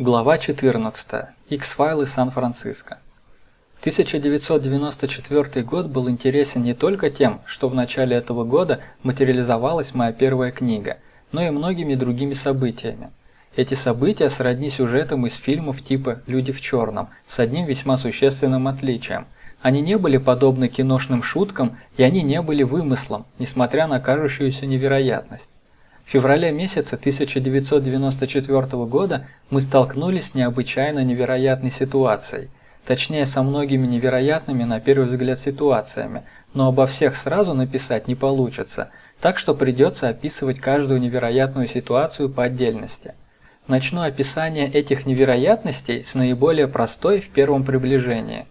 Глава 14. X-файлы Сан-Франциско. 1994 год был интересен не только тем, что в начале этого года материализовалась моя первая книга, но и многими другими событиями. Эти события сродни сюжетам из фильмов типа «Люди в черном» с одним весьма существенным отличием. Они не были подобны киношным шуткам, и они не были вымыслом, несмотря на кажущуюся невероятность. В феврале месяце 1994 года мы столкнулись с необычайно невероятной ситуацией, точнее со многими невероятными на первый взгляд ситуациями, но обо всех сразу написать не получится, так что придется описывать каждую невероятную ситуацию по отдельности. Начну описание этих невероятностей с наиболее простой в первом приближении.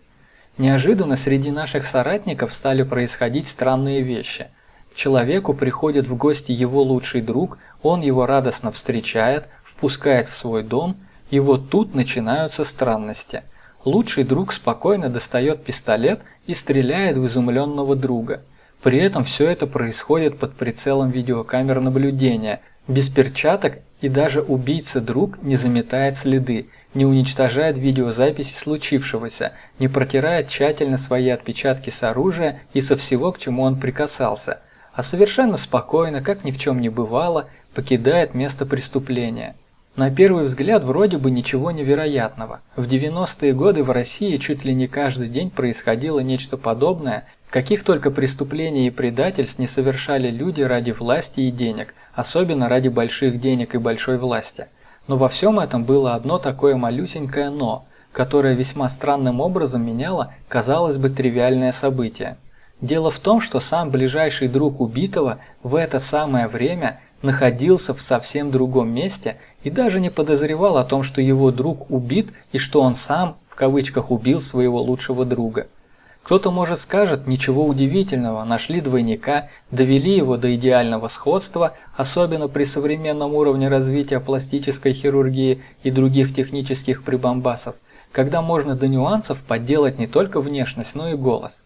Неожиданно среди наших соратников стали происходить странные вещи – человеку приходит в гости его лучший друг, он его радостно встречает, впускает в свой дом, и вот тут начинаются странности. Лучший друг спокойно достает пистолет и стреляет в изумленного друга. При этом все это происходит под прицелом видеокамер наблюдения, без перчаток и даже убийца-друг не заметает следы, не уничтожает видеозаписи случившегося, не протирает тщательно свои отпечатки с оружия и со всего, к чему он прикасался – а совершенно спокойно, как ни в чем не бывало, покидает место преступления. На первый взгляд вроде бы ничего невероятного. В 90-е годы в России чуть ли не каждый день происходило нечто подобное, каких только преступлений и предательств не совершали люди ради власти и денег, особенно ради больших денег и большой власти. Но во всем этом было одно такое малюсенькое «но», которое весьма странным образом меняло, казалось бы, тривиальное событие. Дело в том, что сам ближайший друг убитого в это самое время находился в совсем другом месте и даже не подозревал о том, что его друг убит и что он сам, в кавычках, убил своего лучшего друга. Кто-то, может, скажет, ничего удивительного, нашли двойника, довели его до идеального сходства, особенно при современном уровне развития пластической хирургии и других технических прибамбасов, когда можно до нюансов подделать не только внешность, но и голос.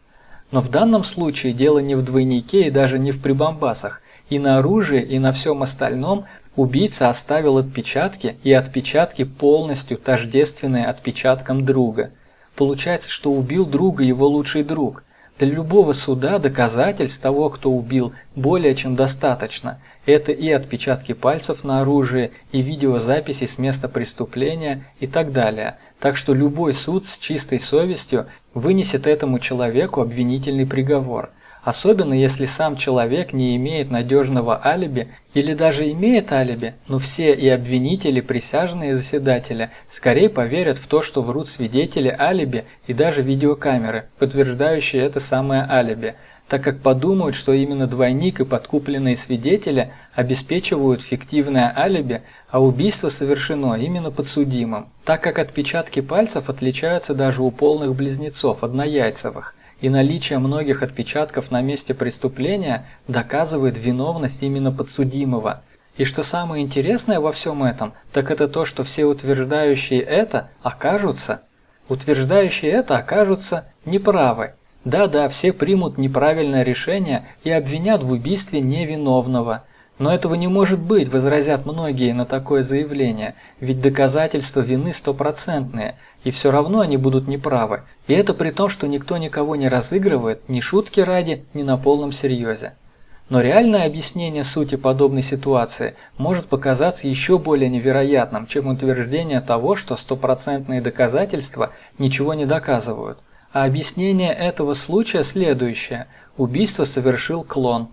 Но в данном случае дело не в двойнике и даже не в прибамбасах. И на оружии, и на всем остальном убийца оставил отпечатки, и отпечатки полностью тождественные отпечаткам друга. Получается, что убил друга его лучший друг. Для любого суда доказательств того, кто убил, более чем достаточно. Это и отпечатки пальцев на оружии, и видеозаписи с места преступления и так далее. Так что любой суд с чистой совестью вынесет этому человеку обвинительный приговор. Особенно если сам человек не имеет надежного алиби или даже имеет алиби, но все и обвинители, присяжные заседатели скорее поверят в то, что врут свидетели алиби и даже видеокамеры, подтверждающие это самое алиби, так как подумают, что именно двойник и подкупленные свидетели обеспечивают фиктивное алиби, а убийство совершено именно подсудимым, так как отпечатки пальцев отличаются даже у полных близнецов, однояйцевых, и наличие многих отпечатков на месте преступления доказывает виновность именно подсудимого. И что самое интересное во всем этом, так это то, что все утверждающие это окажутся, утверждающие это окажутся неправы. Да-да, все примут неправильное решение и обвинят в убийстве невиновного. Но этого не может быть, возразят многие на такое заявление, ведь доказательства вины стопроцентные, и все равно они будут неправы. И это при том, что никто никого не разыгрывает, ни шутки ради, ни на полном серьезе. Но реальное объяснение сути подобной ситуации может показаться еще более невероятным, чем утверждение того, что стопроцентные доказательства ничего не доказывают. А объяснение этого случая следующее. Убийство совершил клон.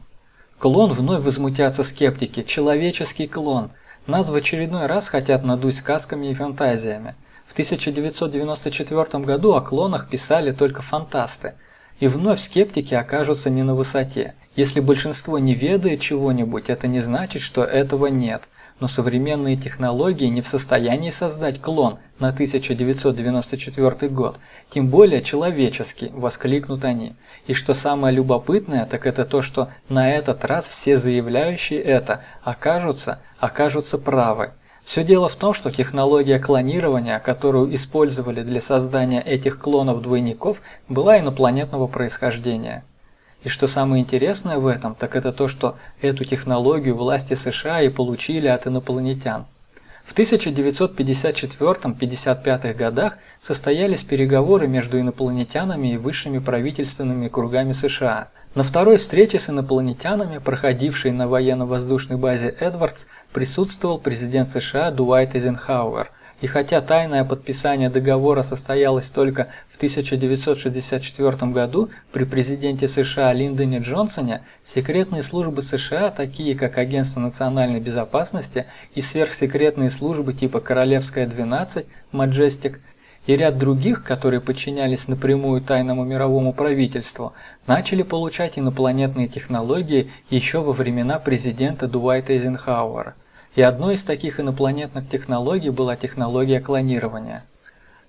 Клон вновь возмутятся скептики. Человеческий клон. Нас в очередной раз хотят надуть сказками и фантазиями. В 1994 году о клонах писали только фантасты. И вновь скептики окажутся не на высоте. Если большинство не ведает чего-нибудь, это не значит, что этого нет но современные технологии не в состоянии создать клон на 1994 год, тем более человеческий, воскликнут они. И что самое любопытное, так это то, что на этот раз все заявляющие это окажутся, окажутся правы. Все дело в том, что технология клонирования, которую использовали для создания этих клонов-двойников, была инопланетного происхождения. И что самое интересное в этом, так это то, что эту технологию власти США и получили от инопланетян. В 1954-55 годах состоялись переговоры между инопланетянами и высшими правительственными кругами США. На второй встрече с инопланетянами, проходившей на военно-воздушной базе Эдвардс, присутствовал президент США Дуайт Эйзенхауэр – и хотя тайное подписание договора состоялось только в 1964 году при президенте США Линдоне Джонсоне, секретные службы США, такие как Агентство национальной безопасности и сверхсекретные службы типа Королевская 12, Majestic и ряд других, которые подчинялись напрямую тайному мировому правительству, начали получать инопланетные технологии еще во времена президента Дуайта Эйзенхауэра. И одной из таких инопланетных технологий была технология клонирования.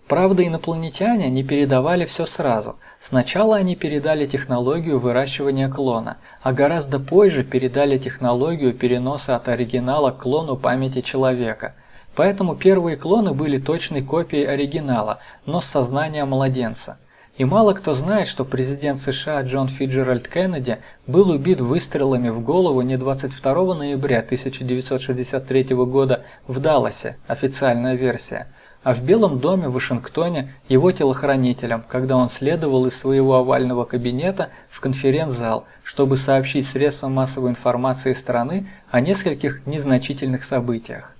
Правда, инопланетяне не передавали все сразу. Сначала они передали технологию выращивания клона, а гораздо позже передали технологию переноса от оригинала к клону памяти человека. Поэтому первые клоны были точной копией оригинала, но с сознанием младенца. И мало кто знает, что президент США Джон Фиджеральд Кеннеди был убит выстрелами в голову не 22 ноября 1963 года в Далласе, официальная версия, а в Белом доме в Вашингтоне его телохранителем, когда он следовал из своего овального кабинета в конференц-зал, чтобы сообщить средствам массовой информации страны о нескольких незначительных событиях.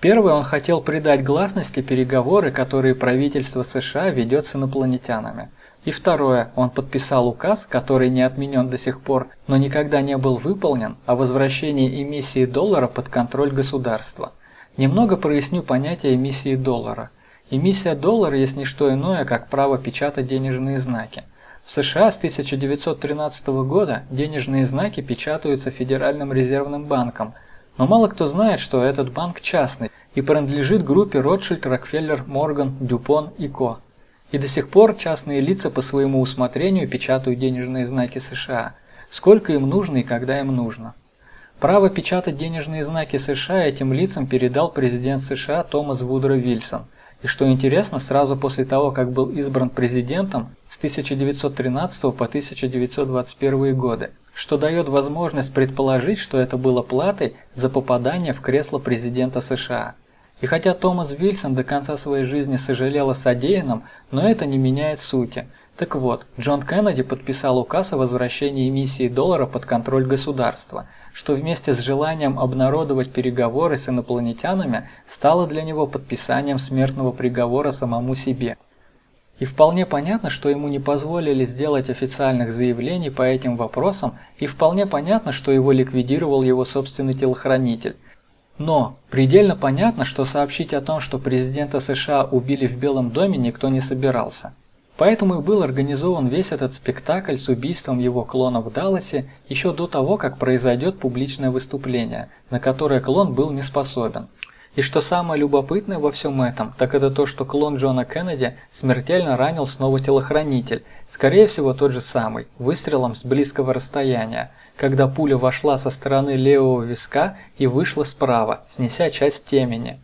Первый он хотел придать гласности переговоры, которые правительство США ведет с инопланетянами. И второе, он подписал указ, который не отменен до сих пор, но никогда не был выполнен, о возвращении эмиссии доллара под контроль государства. Немного проясню понятие эмиссии доллара. Эмиссия доллара есть не что иное, как право печатать денежные знаки. В США с 1913 года денежные знаки печатаются Федеральным резервным банком – но мало кто знает, что этот банк частный и принадлежит группе Ротшильд, Рокфеллер, Морган, Дюпон и Ко. И до сих пор частные лица по своему усмотрению печатают денежные знаки США, сколько им нужно и когда им нужно. Право печатать денежные знаки США этим лицам передал президент США Томас Вудро Вильсон. И что интересно, сразу после того, как был избран президентом с 1913 по 1921 годы что дает возможность предположить, что это было платой за попадание в кресло президента США. И хотя Томас Вильсон до конца своей жизни сожалел о содеянном, но это не меняет сути. Так вот, Джон Кеннеди подписал указ о возвращении эмиссии доллара под контроль государства, что вместе с желанием обнародовать переговоры с инопланетянами стало для него подписанием смертного приговора самому себе. И вполне понятно, что ему не позволили сделать официальных заявлений по этим вопросам, и вполне понятно, что его ликвидировал его собственный телохранитель. Но предельно понятно, что сообщить о том, что президента США убили в Белом доме, никто не собирался. Поэтому и был организован весь этот спектакль с убийством его клона в Далласе еще до того, как произойдет публичное выступление, на которое клон был не способен. И что самое любопытное во всем этом, так это то, что клон Джона Кеннеди смертельно ранил снова телохранитель, скорее всего тот же самый, выстрелом с близкого расстояния, когда пуля вошла со стороны левого виска и вышла справа, снеся часть темени.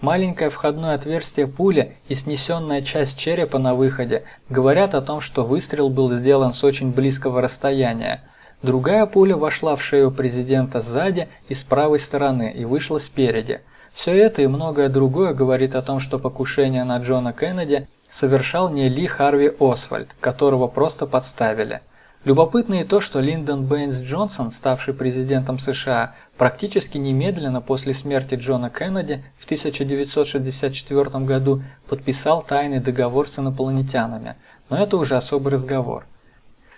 Маленькое входное отверстие пули и снесенная часть черепа на выходе говорят о том, что выстрел был сделан с очень близкого расстояния. Другая пуля вошла в шею президента сзади и с правой стороны и вышла спереди – все это и многое другое говорит о том, что покушение на Джона Кеннеди совершал не Ли Харви Освальд, которого просто подставили. Любопытно и то, что Линдон Бэйнс Джонсон, ставший президентом США, практически немедленно после смерти Джона Кеннеди в 1964 году подписал тайный договор с инопланетянами, но это уже особый разговор.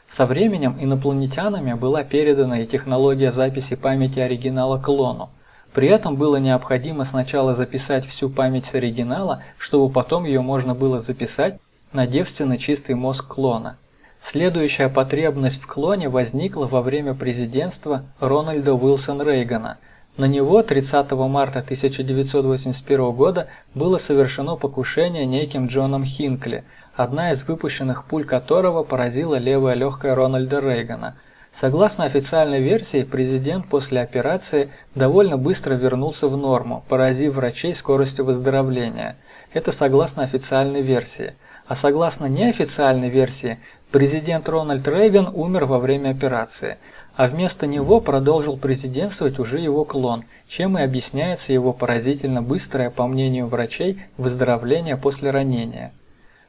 Со временем инопланетянами была передана и технология записи памяти оригинала клону, при этом было необходимо сначала записать всю память с оригинала, чтобы потом ее можно было записать на девственно чистый мозг клона. Следующая потребность в клоне возникла во время президентства Рональда Уилсон Рейгана. На него 30 марта 1981 года было совершено покушение неким Джоном Хинкли, одна из выпущенных пуль которого поразила левое легкое Рональда Рейгана – Согласно официальной версии, президент после операции довольно быстро вернулся в норму, поразив врачей скоростью выздоровления. Это согласно официальной версии. А согласно неофициальной версии, президент Рональд Рейган умер во время операции. а вместо него продолжил президентствовать уже его клон, чем и объясняется его поразительно быстрое, по мнению врачей, выздоровление после ранения.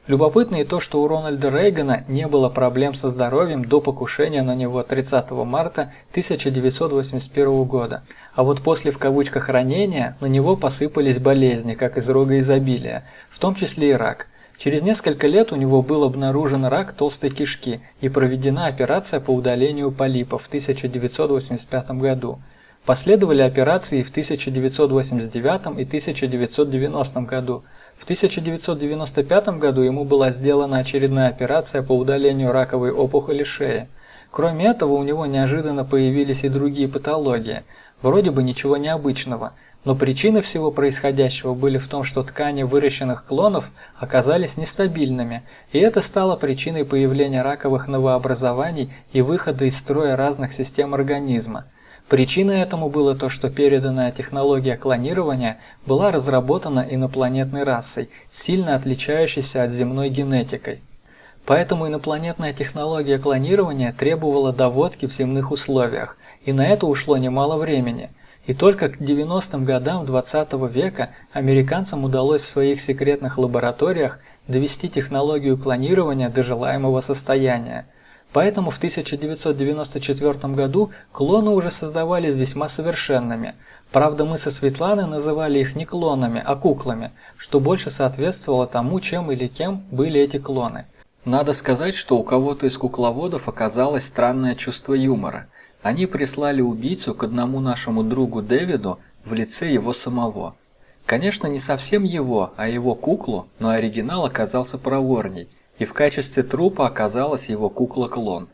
Любопытно и то, что у Рональда Рейгана не было проблем со здоровьем до покушения на него 30 марта 1981 года, а вот после в кавычках ранения на него посыпались болезни, как из рога изобилия, в том числе и рак. Через несколько лет у него был обнаружен рак толстой кишки и проведена операция по удалению полипов в 1985 году. Последовали операции в 1989 и 1990 году. В 1995 году ему была сделана очередная операция по удалению раковой опухоли шеи. Кроме этого, у него неожиданно появились и другие патологии. Вроде бы ничего необычного, но причины всего происходящего были в том, что ткани выращенных клонов оказались нестабильными, и это стало причиной появления раковых новообразований и выхода из строя разных систем организма. Причиной этому было то, что переданная технология клонирования была разработана инопланетной расой, сильно отличающейся от земной генетикой. Поэтому инопланетная технология клонирования требовала доводки в земных условиях, и на это ушло немало времени. И только к 90-м годам 20 -го века американцам удалось в своих секретных лабораториях довести технологию клонирования до желаемого состояния – Поэтому в 1994 году клоны уже создавались весьма совершенными. Правда, мы со Светланой называли их не клонами, а куклами, что больше соответствовало тому, чем или кем были эти клоны. Надо сказать, что у кого-то из кукловодов оказалось странное чувство юмора. Они прислали убийцу к одному нашему другу Дэвиду в лице его самого. Конечно, не совсем его, а его куклу, но оригинал оказался проворней – и в качестве трупа оказалась его кукла-клон.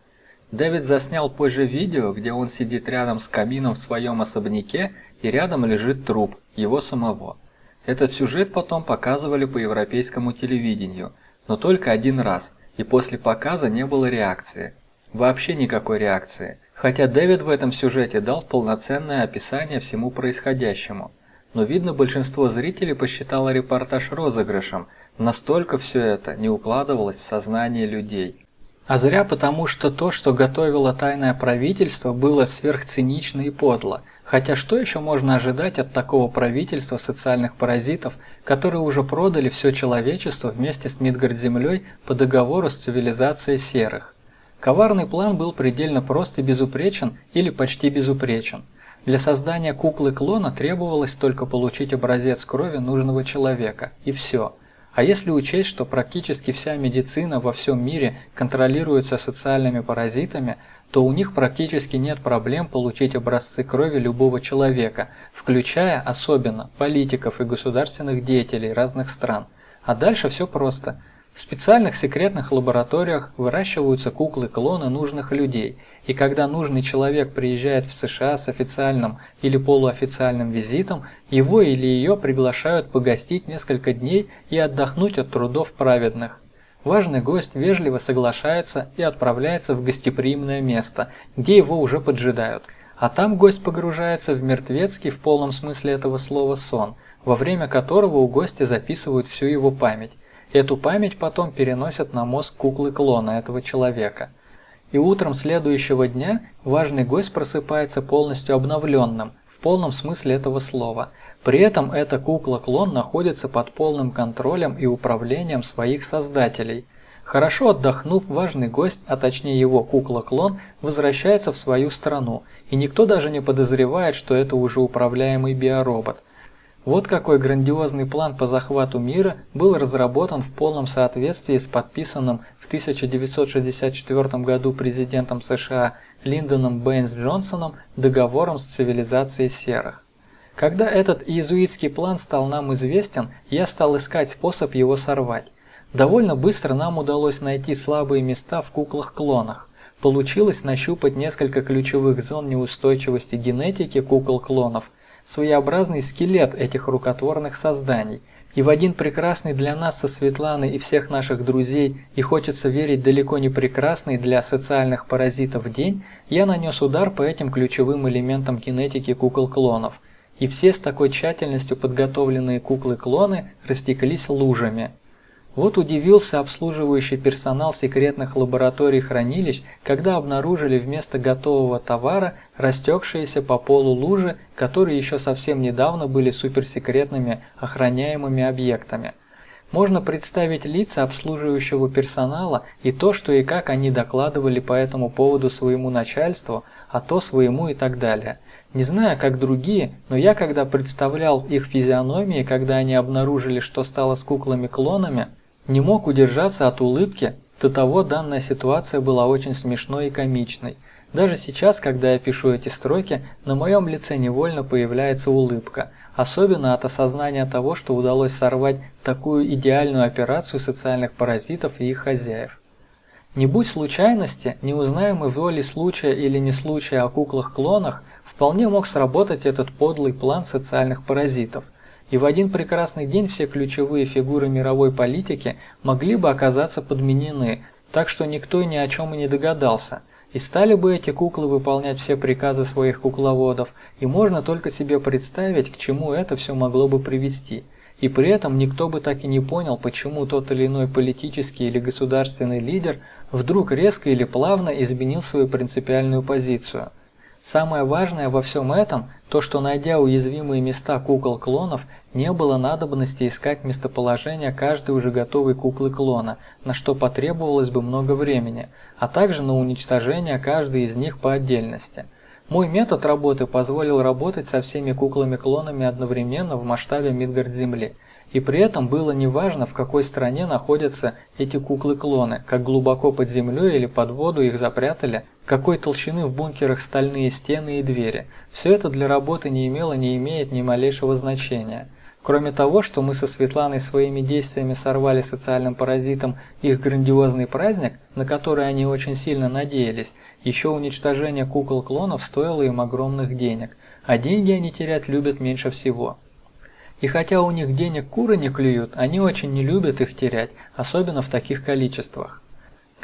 Дэвид заснял позже видео, где он сидит рядом с камином в своем особняке и рядом лежит труп, его самого. Этот сюжет потом показывали по европейскому телевидению, но только один раз, и после показа не было реакции. Вообще никакой реакции, хотя Дэвид в этом сюжете дал полноценное описание всему происходящему. Но видно большинство зрителей посчитало репортаж розыгрышем – Настолько все это не укладывалось в сознание людей. А зря потому, что то, что готовило тайное правительство, было сверхцинично и подло. Хотя что еще можно ожидать от такого правительства социальных паразитов, которые уже продали все человечество вместе с Мидгард-Землей по договору с цивилизацией серых? Коварный план был предельно прост и безупречен или почти безупречен. Для создания куклы-клона требовалось только получить образец крови нужного человека, и все – а если учесть, что практически вся медицина во всем мире контролируется социальными паразитами, то у них практически нет проблем получить образцы крови любого человека, включая особенно политиков и государственных деятелей разных стран. А дальше все просто – в специальных секретных лабораториях выращиваются куклы-клоны нужных людей, и когда нужный человек приезжает в США с официальным или полуофициальным визитом, его или ее приглашают погостить несколько дней и отдохнуть от трудов праведных. Важный гость вежливо соглашается и отправляется в гостеприимное место, где его уже поджидают. А там гость погружается в мертвецкий в полном смысле этого слова сон, во время которого у гостя записывают всю его память. Эту память потом переносят на мозг куклы-клона этого человека. И утром следующего дня важный гость просыпается полностью обновленным, в полном смысле этого слова. При этом эта кукла-клон находится под полным контролем и управлением своих создателей. Хорошо отдохнув, важный гость, а точнее его кукла-клон, возвращается в свою страну, и никто даже не подозревает, что это уже управляемый биоробот – вот какой грандиозный план по захвату мира был разработан в полном соответствии с подписанным в 1964 году президентом США Линдоном Бэйнс Джонсоном договором с цивилизацией серых. Когда этот иезуитский план стал нам известен, я стал искать способ его сорвать. Довольно быстро нам удалось найти слабые места в куклах-клонах. Получилось нащупать несколько ключевых зон неустойчивости генетики кукол-клонов – своеобразный скелет этих рукотворных созданий. И в один прекрасный для нас со Светланой и всех наших друзей, и хочется верить далеко не прекрасный для социальных паразитов день, я нанес удар по этим ключевым элементам генетики кукол-клонов. И все с такой тщательностью подготовленные куклы-клоны растеклись лужами. Вот удивился обслуживающий персонал секретных лабораторий хранилищ, когда обнаружили вместо готового товара растекшиеся по полу лужи, которые еще совсем недавно были суперсекретными охраняемыми объектами. Можно представить лица обслуживающего персонала и то, что и как они докладывали по этому поводу своему начальству, а то своему и так далее. Не знаю, как другие, но я когда представлял их физиономии, когда они обнаружили, что стало с куклами-клонами, не мог удержаться от улыбки, до того данная ситуация была очень смешной и комичной. Даже сейчас, когда я пишу эти строки, на моем лице невольно появляется улыбка, особенно от осознания того, что удалось сорвать такую идеальную операцию социальных паразитов и их хозяев. Не будь случайности, не узнаем мы в роли случая или не случая о куклах-клонах, вполне мог сработать этот подлый план социальных паразитов, и в один прекрасный день все ключевые фигуры мировой политики могли бы оказаться подменены, так что никто ни о чем и не догадался. И стали бы эти куклы выполнять все приказы своих кукловодов, и можно только себе представить, к чему это все могло бы привести. И при этом никто бы так и не понял, почему тот или иной политический или государственный лидер вдруг резко или плавно изменил свою принципиальную позицию – Самое важное во всем этом, то что найдя уязвимые места кукол-клонов, не было надобности искать местоположение каждой уже готовой куклы-клона, на что потребовалось бы много времени, а также на уничтожение каждой из них по отдельности. Мой метод работы позволил работать со всеми куклами-клонами одновременно в масштабе Мидгард-Земли – и при этом было неважно, в какой стране находятся эти куклы-клоны, как глубоко под землей или под воду их запрятали, какой толщины в бункерах стальные стены и двери. Все это для работы не имело, не имеет ни малейшего значения. Кроме того, что мы со Светланой своими действиями сорвали социальным паразитам их грандиозный праздник, на который они очень сильно надеялись, еще уничтожение кукол-клонов стоило им огромных денег, а деньги они терять любят меньше всего. И хотя у них денег куры не клюют, они очень не любят их терять, особенно в таких количествах.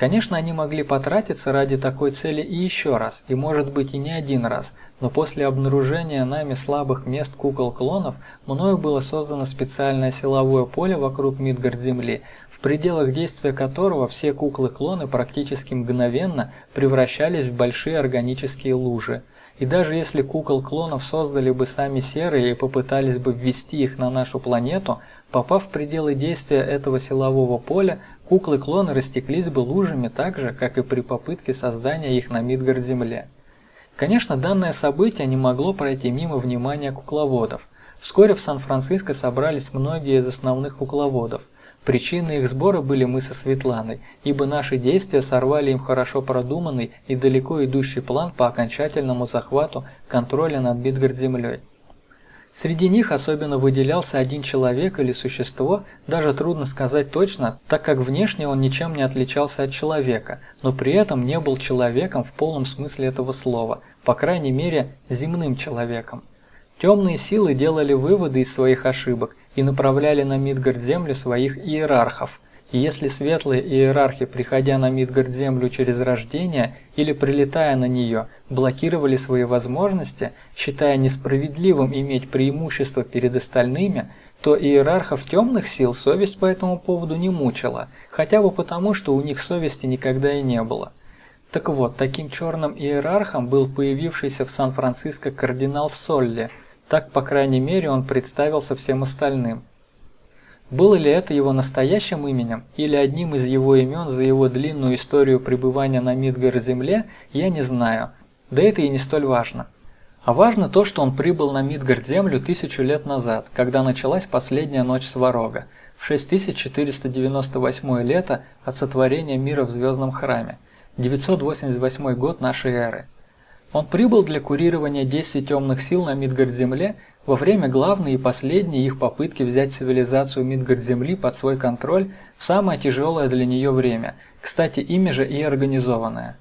Конечно, они могли потратиться ради такой цели и еще раз, и может быть и не один раз, но после обнаружения нами слабых мест кукол-клонов, мною было создано специальное силовое поле вокруг Мидгард-Земли, в пределах действия которого все куклы-клоны практически мгновенно превращались в большие органические лужи. И даже если кукол-клонов создали бы сами серые и попытались бы ввести их на нашу планету, попав в пределы действия этого силового поля, куклы-клоны растеклись бы лужами так же, как и при попытке создания их на Мидгард-Земле. Конечно, данное событие не могло пройти мимо внимания кукловодов. Вскоре в Сан-Франциско собрались многие из основных кукловодов – Причиной их сбора были мы со Светланой, ибо наши действия сорвали им хорошо продуманный и далеко идущий план по окончательному захвату контроля над Бидгард-землей. Среди них особенно выделялся один человек или существо, даже трудно сказать точно, так как внешне он ничем не отличался от человека, но при этом не был человеком в полном смысле этого слова, по крайней мере, земным человеком. Темные силы делали выводы из своих ошибок и направляли на Мидгард-землю своих иерархов. Если светлые иерархи, приходя на Мидгард-землю через рождение или прилетая на нее, блокировали свои возможности, считая несправедливым иметь преимущество перед остальными, то иерархов темных сил совесть по этому поводу не мучила, хотя бы потому, что у них совести никогда и не было. Так вот, таким черным иерархом был появившийся в Сан-Франциско кардинал Солли – так, по крайней мере, он представился всем остальным. Было ли это его настоящим именем или одним из его имен за его длинную историю пребывания на Мидгар-Земле, я не знаю, да это и не столь важно. А важно то, что он прибыл на Мидгард-Землю тысячу лет назад, когда началась последняя ночь Сварога, в 6498 лето от сотворения мира в Звездном храме, 988 год нашей эры. Он прибыл для курирования действий темных сил на Мидгард-Земле во время главной и последней их попытки взять цивилизацию Мидгард-Земли под свой контроль в самое тяжелое для нее время, кстати, ими же и организованное.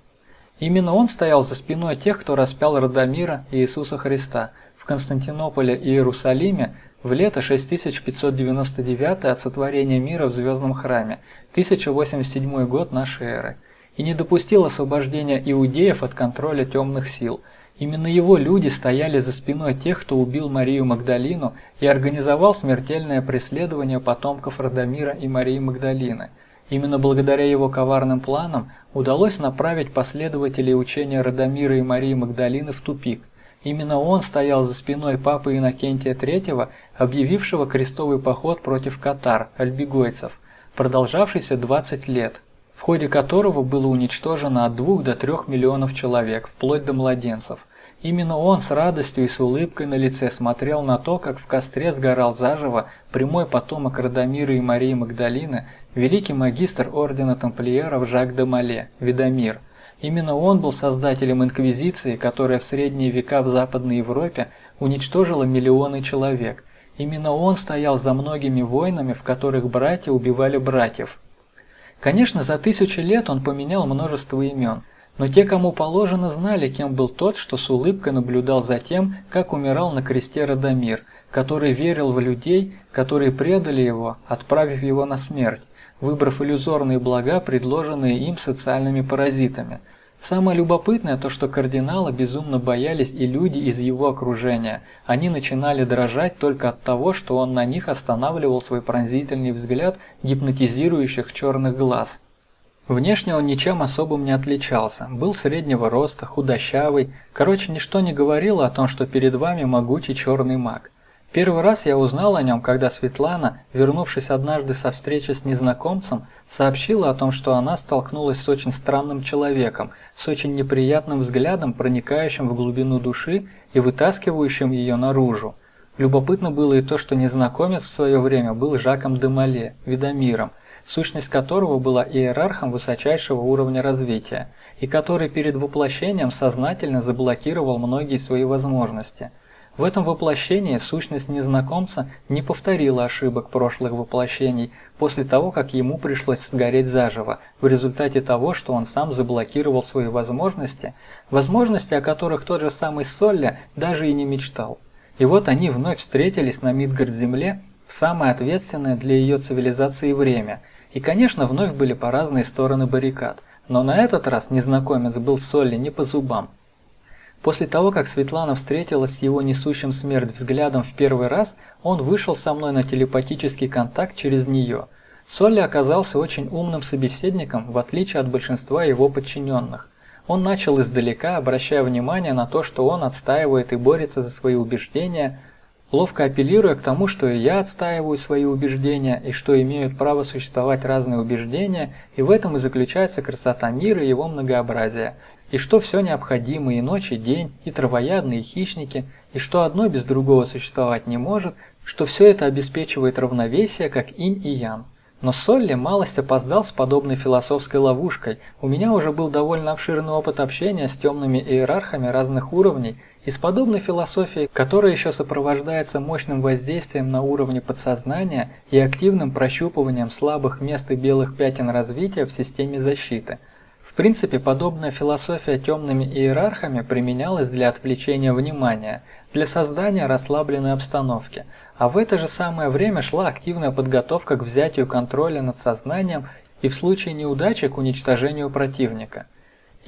Именно он стоял за спиной тех, кто распял Радомира и Иисуса Христа в Константинополе и Иерусалиме в лето 6599 от сотворения мира в Звездном храме, 1087 год нашей эры – и не допустил освобождения иудеев от контроля темных сил. Именно его люди стояли за спиной тех, кто убил Марию Магдалину и организовал смертельное преследование потомков Радомира и Марии Магдалины. Именно благодаря его коварным планам удалось направить последователей учения Радомира и Марии Магдалины в тупик. Именно он стоял за спиной папы Иннокентия III, объявившего крестовый поход против катар, альбигойцев, продолжавшийся 20 лет, в ходе которого было уничтожено от 2 до 3 миллионов человек, вплоть до младенцев. Именно он с радостью и с улыбкой на лице смотрел на то, как в костре сгорал заживо прямой потомок Радомира и Марии Магдалины, великий магистр ордена тамплиеров Жак де Мале, Видомир. Именно он был создателем инквизиции, которая в средние века в Западной Европе уничтожила миллионы человек. Именно он стоял за многими войнами, в которых братья убивали братьев. Конечно, за тысячи лет он поменял множество имен – но те, кому положено, знали, кем был тот, что с улыбкой наблюдал за тем, как умирал на кресте Радомир, который верил в людей, которые предали его, отправив его на смерть, выбрав иллюзорные блага, предложенные им социальными паразитами. Самое любопытное то, что кардинала безумно боялись и люди из его окружения. Они начинали дрожать только от того, что он на них останавливал свой пронзительный взгляд гипнотизирующих черных глаз. Внешне он ничем особым не отличался, был среднего роста, худощавый, короче, ничто не говорило о том, что перед вами могучий черный маг. Первый раз я узнал о нем, когда Светлана, вернувшись однажды со встречи с незнакомцем, сообщила о том, что она столкнулась с очень странным человеком, с очень неприятным взглядом, проникающим в глубину души и вытаскивающим ее наружу. Любопытно было и то, что незнакомец в свое время был Жаком де Мале, Видомиром, сущность которого была иерархом высочайшего уровня развития, и который перед воплощением сознательно заблокировал многие свои возможности. В этом воплощении сущность незнакомца не повторила ошибок прошлых воплощений после того, как ему пришлось сгореть заживо, в результате того, что он сам заблокировал свои возможности, возможности, о которых тот же самый Солля даже и не мечтал. И вот они вновь встретились на Мидгард-Земле в самое ответственное для ее цивилизации время – и, конечно, вновь были по разные стороны баррикад, но на этот раз незнакомец был Солли не по зубам. После того, как Светлана встретилась с его несущим смерть взглядом в первый раз, он вышел со мной на телепатический контакт через нее. Солли оказался очень умным собеседником, в отличие от большинства его подчиненных. Он начал издалека, обращая внимание на то, что он отстаивает и борется за свои убеждения, ловко апеллируя к тому, что и я отстаиваю свои убеждения, и что имеют право существовать разные убеждения, и в этом и заключается красота мира и его многообразие, и что все необходимо и ночь, и день, и травоядные, и хищники, и что одно без другого существовать не может, что все это обеспечивает равновесие, как инь и ян. Но Солли малость опоздал с подобной философской ловушкой. У меня уже был довольно обширный опыт общения с темными иерархами разных уровней, из подобной философии, которая еще сопровождается мощным воздействием на уровне подсознания и активным прощупыванием слабых мест и белых пятен развития в системе защиты. В принципе, подобная философия темными иерархами применялась для отвлечения внимания, для создания расслабленной обстановки, а в это же самое время шла активная подготовка к взятию контроля над сознанием и в случае неудачи к уничтожению противника –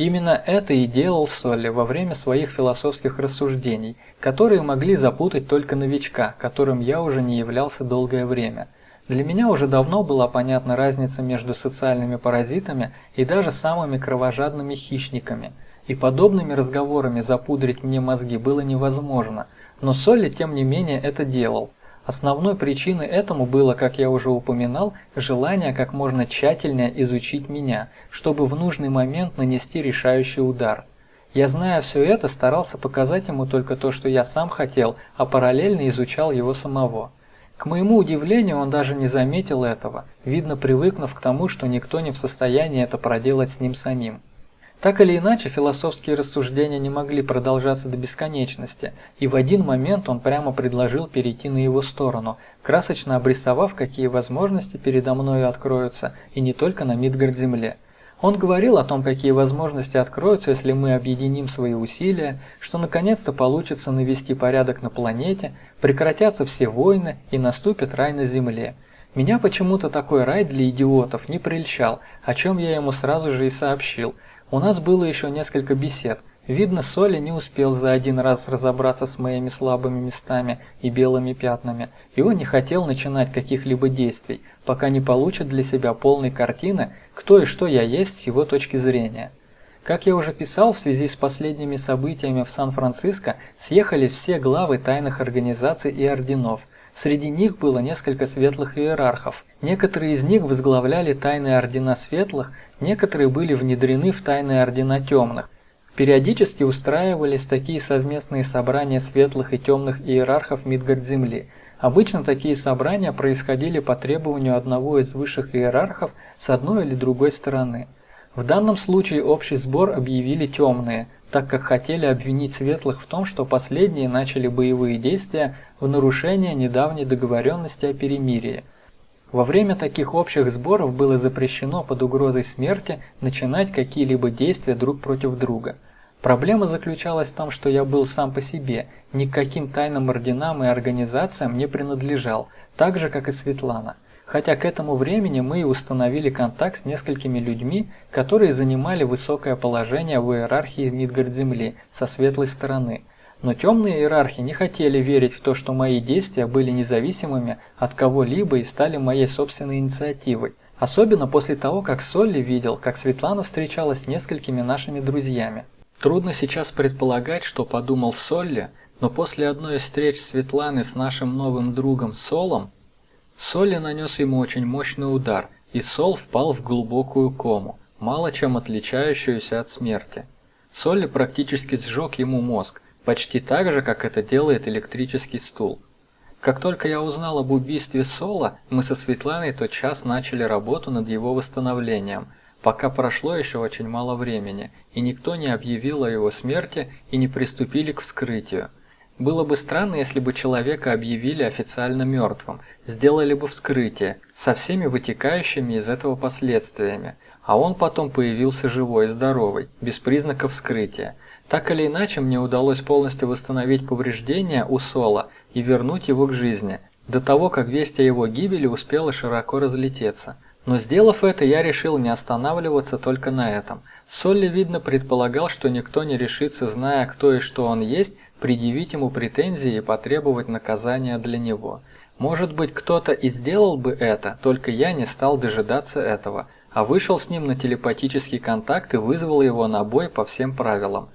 Именно это и делал Солли во время своих философских рассуждений, которые могли запутать только новичка, которым я уже не являлся долгое время. Для меня уже давно была понятна разница между социальными паразитами и даже самыми кровожадными хищниками, и подобными разговорами запудрить мне мозги было невозможно, но Солли тем не менее это делал – Основной причиной этому было, как я уже упоминал, желание как можно тщательнее изучить меня, чтобы в нужный момент нанести решающий удар. Я, зная все это, старался показать ему только то, что я сам хотел, а параллельно изучал его самого. К моему удивлению, он даже не заметил этого, видно привыкнув к тому, что никто не в состоянии это проделать с ним самим. Так или иначе, философские рассуждения не могли продолжаться до бесконечности, и в один момент он прямо предложил перейти на его сторону, красочно обрисовав, какие возможности передо мною откроются, и не только на Мидгард-Земле. Он говорил о том, какие возможности откроются, если мы объединим свои усилия, что наконец-то получится навести порядок на планете, прекратятся все войны и наступит рай на Земле. Меня почему-то такой рай для идиотов не прельщал, о чем я ему сразу же и сообщил – у нас было еще несколько бесед, Видно, Соли не успел за один раз разобраться с моими слабыми местами и белыми пятнами, и он не хотел начинать каких-либо действий, пока не получит для себя полной картины, кто и что я есть с его точки зрения. Как я уже писал, в связи с последними событиями в Сан-Франциско съехали все главы тайных организаций и орденов. Среди них было несколько светлых иерархов. Некоторые из них возглавляли тайные ордена светлых, некоторые были внедрены в тайные ордена темных. Периодически устраивались такие совместные собрания светлых и темных иерархов Мидгард-Земли. Обычно такие собрания происходили по требованию одного из высших иерархов с одной или другой стороны. В данном случае общий сбор объявили темные, так как хотели обвинить светлых в том, что последние начали боевые действия в нарушение недавней договоренности о перемирии. Во время таких общих сборов было запрещено под угрозой смерти начинать какие-либо действия друг против друга. Проблема заключалась в том, что я был сам по себе, ни к каким тайным орденам и организациям не принадлежал, так же, как и Светлана. Хотя к этому времени мы и установили контакт с несколькими людьми, которые занимали высокое положение в иерархии Мидгард-Земли со светлой стороны – но темные иерархи не хотели верить в то, что мои действия были независимыми от кого-либо и стали моей собственной инициативой. Особенно после того, как Солли видел, как Светлана встречалась с несколькими нашими друзьями. Трудно сейчас предполагать, что подумал Солли, но после одной из встреч Светланы с нашим новым другом Солом, Солли нанес ему очень мощный удар, и Сол впал в глубокую кому, мало чем отличающуюся от смерти. Солли практически сжег ему мозг, Почти так же, как это делает электрический стул. Как только я узнал об убийстве Сола, мы со Светланой тот час начали работу над его восстановлением, пока прошло еще очень мало времени, и никто не объявил о его смерти и не приступили к вскрытию. Было бы странно, если бы человека объявили официально мертвым, сделали бы вскрытие, со всеми вытекающими из этого последствиями, а он потом появился живой и здоровый, без признаков вскрытия. Так или иначе, мне удалось полностью восстановить повреждения у Сола и вернуть его к жизни, до того, как весть о его гибели успела широко разлететься. Но сделав это, я решил не останавливаться только на этом. Солли, видно, предполагал, что никто не решится, зная, кто и что он есть, предъявить ему претензии и потребовать наказания для него. Может быть, кто-то и сделал бы это, только я не стал дожидаться этого, а вышел с ним на телепатический контакт и вызвал его на бой по всем правилам.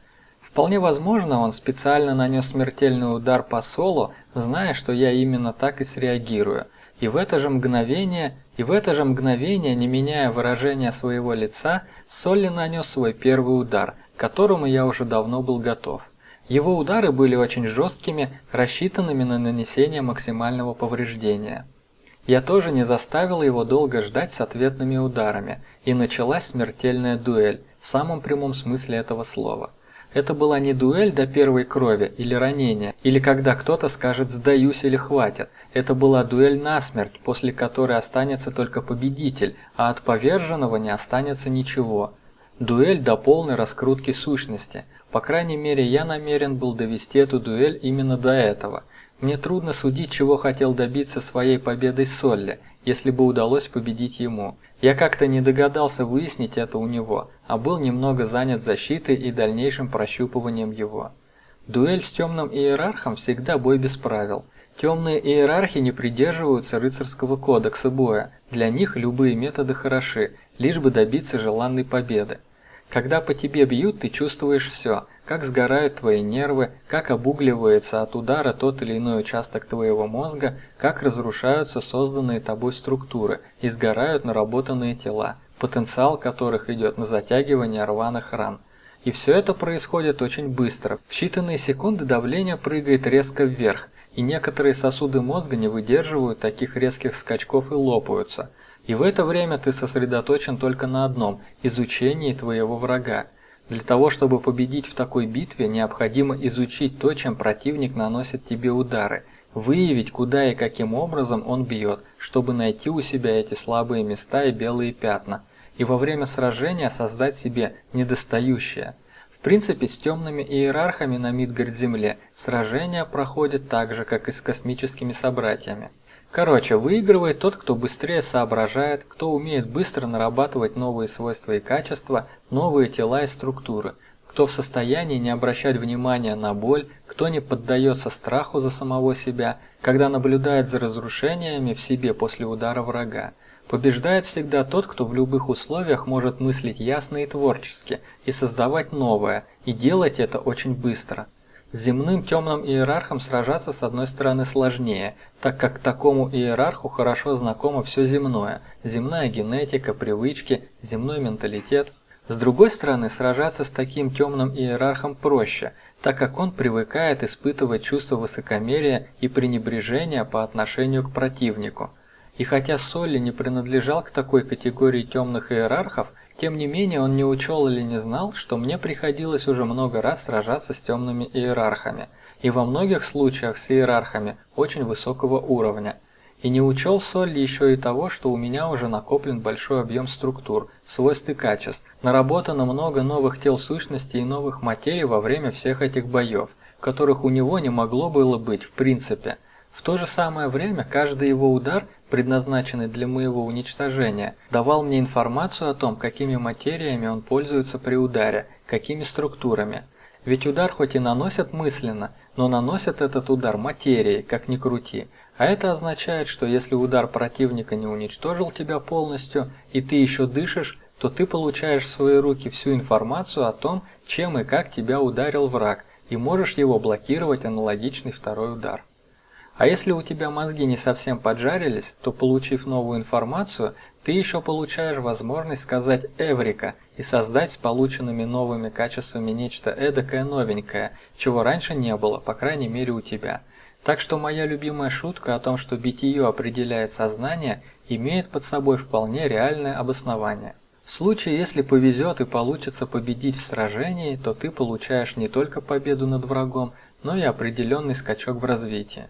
Вполне возможно, он специально нанес смертельный удар по Солу, зная, что я именно так и среагирую. И в это же мгновение, и в это же мгновение, не меняя выражения своего лица, Солли нанес свой первый удар, к которому я уже давно был готов. Его удары были очень жесткими, рассчитанными на нанесение максимального повреждения. Я тоже не заставил его долго ждать с ответными ударами, и началась смертельная дуэль, в самом прямом смысле этого слова. Это была не дуэль до первой крови или ранения, или когда кто-то скажет «сдаюсь» или «хватит». Это была дуэль насмерть, после которой останется только победитель, а от поверженного не останется ничего. Дуэль до полной раскрутки сущности. По крайней мере, я намерен был довести эту дуэль именно до этого. Мне трудно судить, чего хотел добиться своей победой Солли, если бы удалось победить ему. Я как-то не догадался выяснить это у него, а был немного занят защитой и дальнейшим прощупыванием его. Дуэль с темным иерархом всегда бой без правил. Темные иерархи не придерживаются рыцарского кодекса боя, для них любые методы хороши, лишь бы добиться желанной победы. Когда по тебе бьют, ты чувствуешь все, как сгорают твои нервы, как обугливается от удара тот или иной участок твоего мозга, как разрушаются созданные тобой структуры и сгорают наработанные тела, потенциал которых идет на затягивание рваных ран. И все это происходит очень быстро. В считанные секунды давление прыгает резко вверх, и некоторые сосуды мозга не выдерживают таких резких скачков и лопаются. И в это время ты сосредоточен только на одном – изучении твоего врага. Для того, чтобы победить в такой битве, необходимо изучить то, чем противник наносит тебе удары, выявить, куда и каким образом он бьет, чтобы найти у себя эти слабые места и белые пятна, и во время сражения создать себе недостающее. В принципе, с темными иерархами на Мидгард-Земле сражения проходят так же, как и с космическими собратьями. Короче, выигрывает тот, кто быстрее соображает, кто умеет быстро нарабатывать новые свойства и качества, новые тела и структуры, кто в состоянии не обращать внимания на боль, кто не поддается страху за самого себя, когда наблюдает за разрушениями в себе после удара врага. Побеждает всегда тот, кто в любых условиях может мыслить ясно и творчески, и создавать новое, и делать это очень быстро. С земным темным иерархом сражаться с одной стороны сложнее, так как такому иерарху хорошо знакомо все земное, земная генетика, привычки, земной менталитет. С другой стороны, сражаться с таким темным иерархом проще, так как он привыкает испытывать чувство высокомерия и пренебрежения по отношению к противнику. И хотя Солли не принадлежал к такой категории темных иерархов, тем не менее он не учел или не знал, что мне приходилось уже много раз сражаться с темными иерархами, и во многих случаях с иерархами очень высокого уровня. И не учел Солли еще и того, что у меня уже накоплен большой объем структур, свойств и качеств, наработано много новых тел сущностей и новых материй во время всех этих боев, которых у него не могло было быть в принципе. В то же самое время каждый его удар предназначенный для моего уничтожения, давал мне информацию о том, какими материями он пользуется при ударе, какими структурами. Ведь удар хоть и наносят мысленно, но наносят этот удар материей, как ни крути. А это означает, что если удар противника не уничтожил тебя полностью, и ты еще дышишь, то ты получаешь в свои руки всю информацию о том, чем и как тебя ударил враг, и можешь его блокировать аналогичный второй удар. А если у тебя мозги не совсем поджарились, то получив новую информацию, ты еще получаешь возможность сказать «эврика» и создать с полученными новыми качествами нечто эдакое новенькое, чего раньше не было, по крайней мере у тебя. Так что моя любимая шутка о том, что битие определяет сознание, имеет под собой вполне реальное обоснование. В случае, если повезет и получится победить в сражении, то ты получаешь не только победу над врагом, но и определенный скачок в развитии.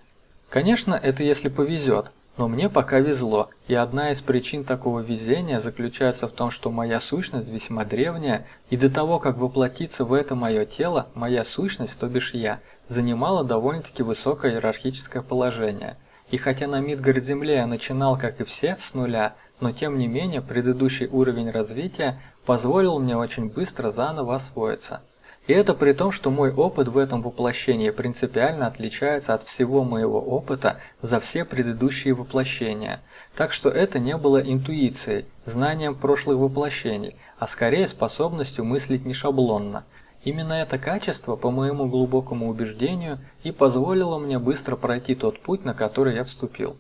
Конечно, это если повезет, но мне пока везло, и одна из причин такого везения заключается в том, что моя сущность весьма древняя, и до того, как воплотиться в это мое тело, моя сущность, то бишь я, занимала довольно-таки высокое иерархическое положение. И хотя на Мидгард-Земле начинал, как и все, с нуля, но тем не менее предыдущий уровень развития позволил мне очень быстро заново освоиться. И это при том, что мой опыт в этом воплощении принципиально отличается от всего моего опыта за все предыдущие воплощения. Так что это не было интуицией, знанием прошлых воплощений, а скорее способностью мыслить не шаблонно. Именно это качество, по моему глубокому убеждению, и позволило мне быстро пройти тот путь, на который я вступил.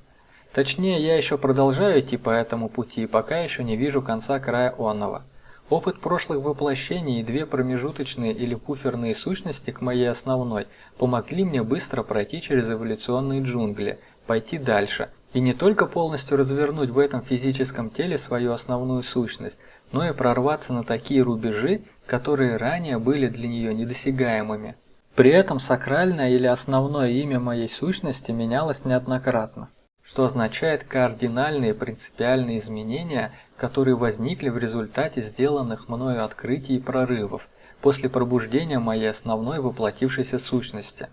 Точнее, я еще продолжаю идти по этому пути и пока еще не вижу конца края онного. Опыт прошлых воплощений и две промежуточные или пуферные сущности к моей основной помогли мне быстро пройти через эволюционные джунгли, пойти дальше и не только полностью развернуть в этом физическом теле свою основную сущность, но и прорваться на такие рубежи, которые ранее были для нее недосягаемыми. При этом сакральное или основное имя моей сущности менялось неоднократно, что означает кардинальные принципиальные изменения – которые возникли в результате сделанных мною открытий и прорывов после пробуждения моей основной воплотившейся сущности.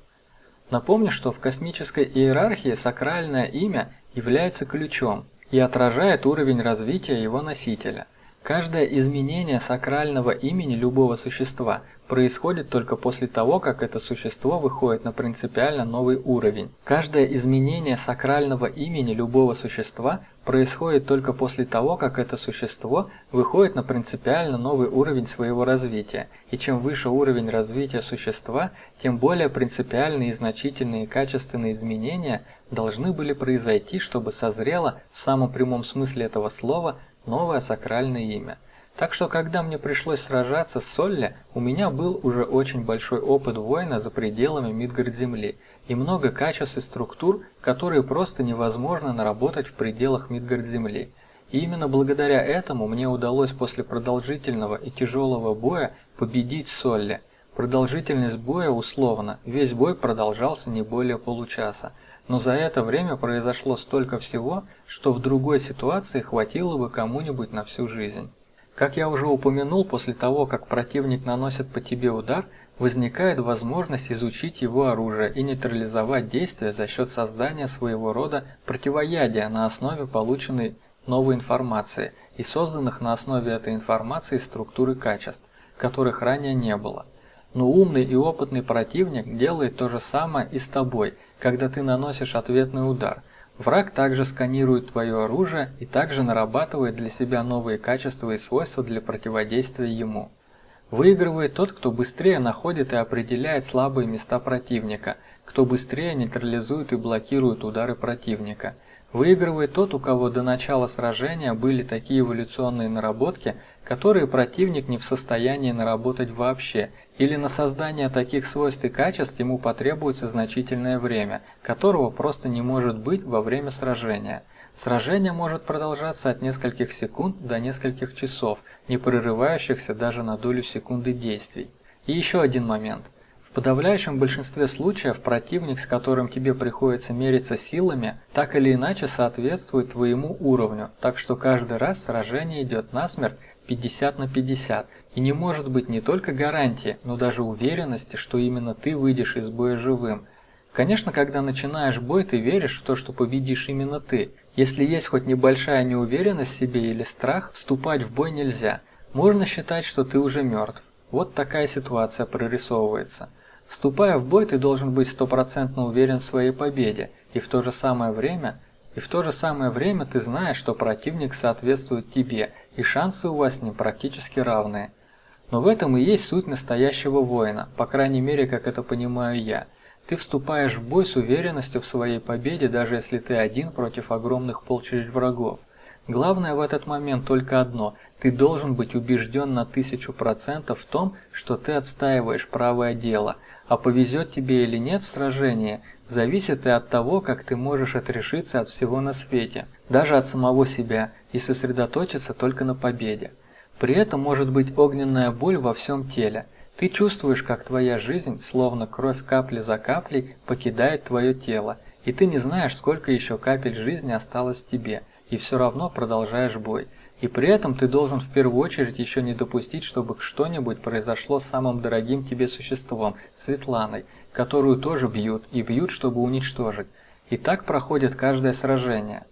Напомню, что в космической иерархии сакральное имя является ключом и отражает уровень развития его носителя. Каждое изменение сакрального имени любого существа происходит только после того, как это существо выходит на принципиально новый уровень. Каждое изменение сакрального имени любого существа происходит только после того, как это существо выходит на принципиально новый уровень своего развития. И чем выше уровень развития существа, тем более принципиальные и значительные качественные изменения должны были произойти, чтобы созрело в самом прямом смысле этого слова новое сакральное имя. Так что, когда мне пришлось сражаться с Солли, у меня был уже очень большой опыт воина за пределами Мидгард-Земли и много качеств и структур, которые просто невозможно наработать в пределах Мидгард-Земли. И именно благодаря этому мне удалось после продолжительного и тяжелого боя победить Солли. Продолжительность боя условно, весь бой продолжался не более получаса, но за это время произошло столько всего, что в другой ситуации хватило бы кому-нибудь на всю жизнь. Как я уже упомянул, после того, как противник наносит по тебе удар, возникает возможность изучить его оружие и нейтрализовать действие за счет создания своего рода противоядия на основе полученной новой информации и созданных на основе этой информации структуры качеств, которых ранее не было. Но умный и опытный противник делает то же самое и с тобой, когда ты наносишь ответный удар. Враг также сканирует твое оружие и также нарабатывает для себя новые качества и свойства для противодействия ему. Выигрывает тот, кто быстрее находит и определяет слабые места противника, кто быстрее нейтрализует и блокирует удары противника. Выигрывает тот, у кого до начала сражения были такие эволюционные наработки, которые противник не в состоянии наработать вообще, или на создание таких свойств и качеств ему потребуется значительное время, которого просто не может быть во время сражения. Сражение может продолжаться от нескольких секунд до нескольких часов, не прерывающихся даже на долю секунды действий. И еще один момент. В подавляющем большинстве случаев противник, с которым тебе приходится мериться силами, так или иначе соответствует твоему уровню, так что каждый раз сражение идет насмерть 50 на 50, и не может быть не только гарантии, но даже уверенности, что именно ты выйдешь из боя живым. Конечно, когда начинаешь бой, ты веришь в то, что победишь именно ты. Если есть хоть небольшая неуверенность в себе или страх, вступать в бой нельзя. Можно считать, что ты уже мертв. Вот такая ситуация прорисовывается. Вступая в бой, ты должен быть стопроцентно уверен в своей победе, и в то же самое время – и в то же самое время ты знаешь, что противник соответствует тебе, и шансы у вас с ним практически равные. Но в этом и есть суть настоящего воина, по крайней мере, как это понимаю я. Ты вступаешь в бой с уверенностью в своей победе, даже если ты один против огромных полчищ врагов. Главное в этот момент только одно – ты должен быть убежден на тысячу процентов в том, что ты отстаиваешь правое дело, а повезет тебе или нет в сражении, зависит и от того, как ты можешь отрешиться от всего на свете, даже от самого себя, и сосредоточиться только на победе. При этом может быть огненная боль во всем теле. Ты чувствуешь, как твоя жизнь, словно кровь капли за каплей, покидает твое тело, и ты не знаешь, сколько еще капель жизни осталось тебе, и все равно продолжаешь бой. И при этом ты должен в первую очередь еще не допустить, чтобы что-нибудь произошло с самым дорогим тебе существом, Светланой, которую тоже бьют, и бьют, чтобы уничтожить. И так проходит каждое сражение.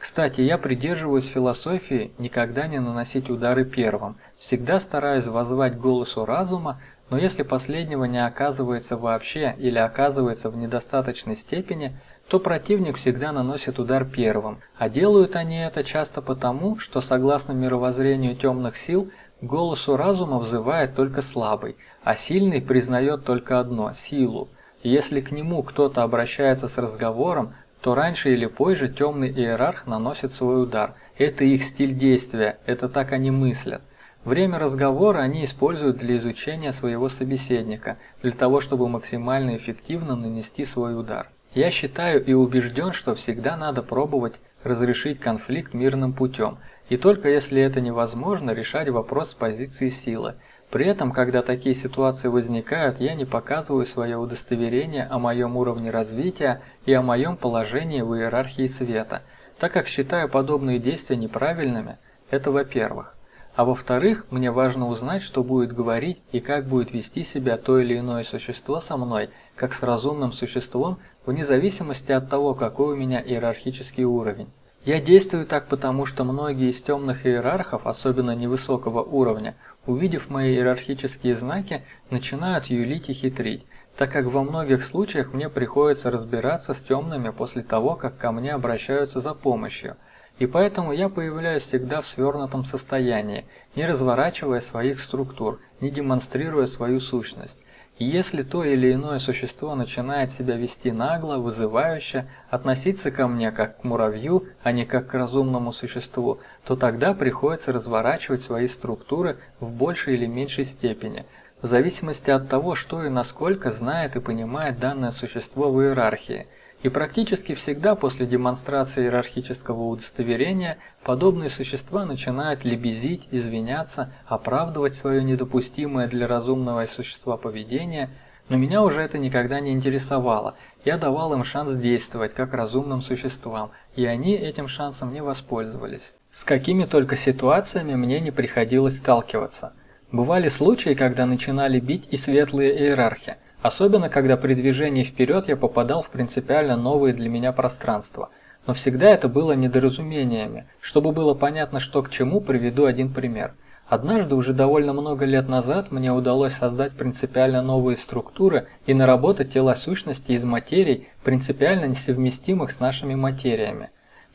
Кстати, я придерживаюсь философии никогда не наносить удары первым, всегда стараюсь воззвать голосу разума, но если последнего не оказывается вообще или оказывается в недостаточной степени – то противник всегда наносит удар первым, а делают они это часто потому, что согласно мировоззрению темных сил, голосу разума взывает только слабый, а сильный признает только одно – силу. Если к нему кто-то обращается с разговором, то раньше или позже темный иерарх наносит свой удар. Это их стиль действия, это так они мыслят. Время разговора они используют для изучения своего собеседника, для того, чтобы максимально эффективно нанести свой удар. Я считаю и убежден, что всегда надо пробовать разрешить конфликт мирным путем, и только если это невозможно, решать вопрос с позиции силы. При этом, когда такие ситуации возникают, я не показываю свое удостоверение о моем уровне развития и о моем положении в иерархии света, так как считаю подобные действия неправильными, это во-первых. А во-вторых, мне важно узнать, что будет говорить и как будет вести себя то или иное существо со мной, как с разумным существом, вне зависимости от того, какой у меня иерархический уровень. Я действую так потому, что многие из темных иерархов, особенно невысокого уровня, увидев мои иерархические знаки, начинают юлить и хитрить, так как во многих случаях мне приходится разбираться с темными после того, как ко мне обращаются за помощью – и поэтому я появляюсь всегда в свернутом состоянии, не разворачивая своих структур, не демонстрируя свою сущность. Если то или иное существо начинает себя вести нагло, вызывающе, относиться ко мне как к муравью, а не как к разумному существу, то тогда приходится разворачивать свои структуры в большей или меньшей степени, в зависимости от того, что и насколько знает и понимает данное существо в иерархии – и практически всегда после демонстрации иерархического удостоверения подобные существа начинают лебезить, извиняться, оправдывать свое недопустимое для разумного существа поведение, но меня уже это никогда не интересовало. Я давал им шанс действовать как разумным существам, и они этим шансом не воспользовались. С какими только ситуациями мне не приходилось сталкиваться. Бывали случаи, когда начинали бить и светлые иерархи – Особенно, когда при движении вперед я попадал в принципиально новые для меня пространства. Но всегда это было недоразумениями. Чтобы было понятно, что к чему, приведу один пример. Однажды, уже довольно много лет назад, мне удалось создать принципиально новые структуры и наработать тела сущности из материй, принципиально несовместимых с нашими материями.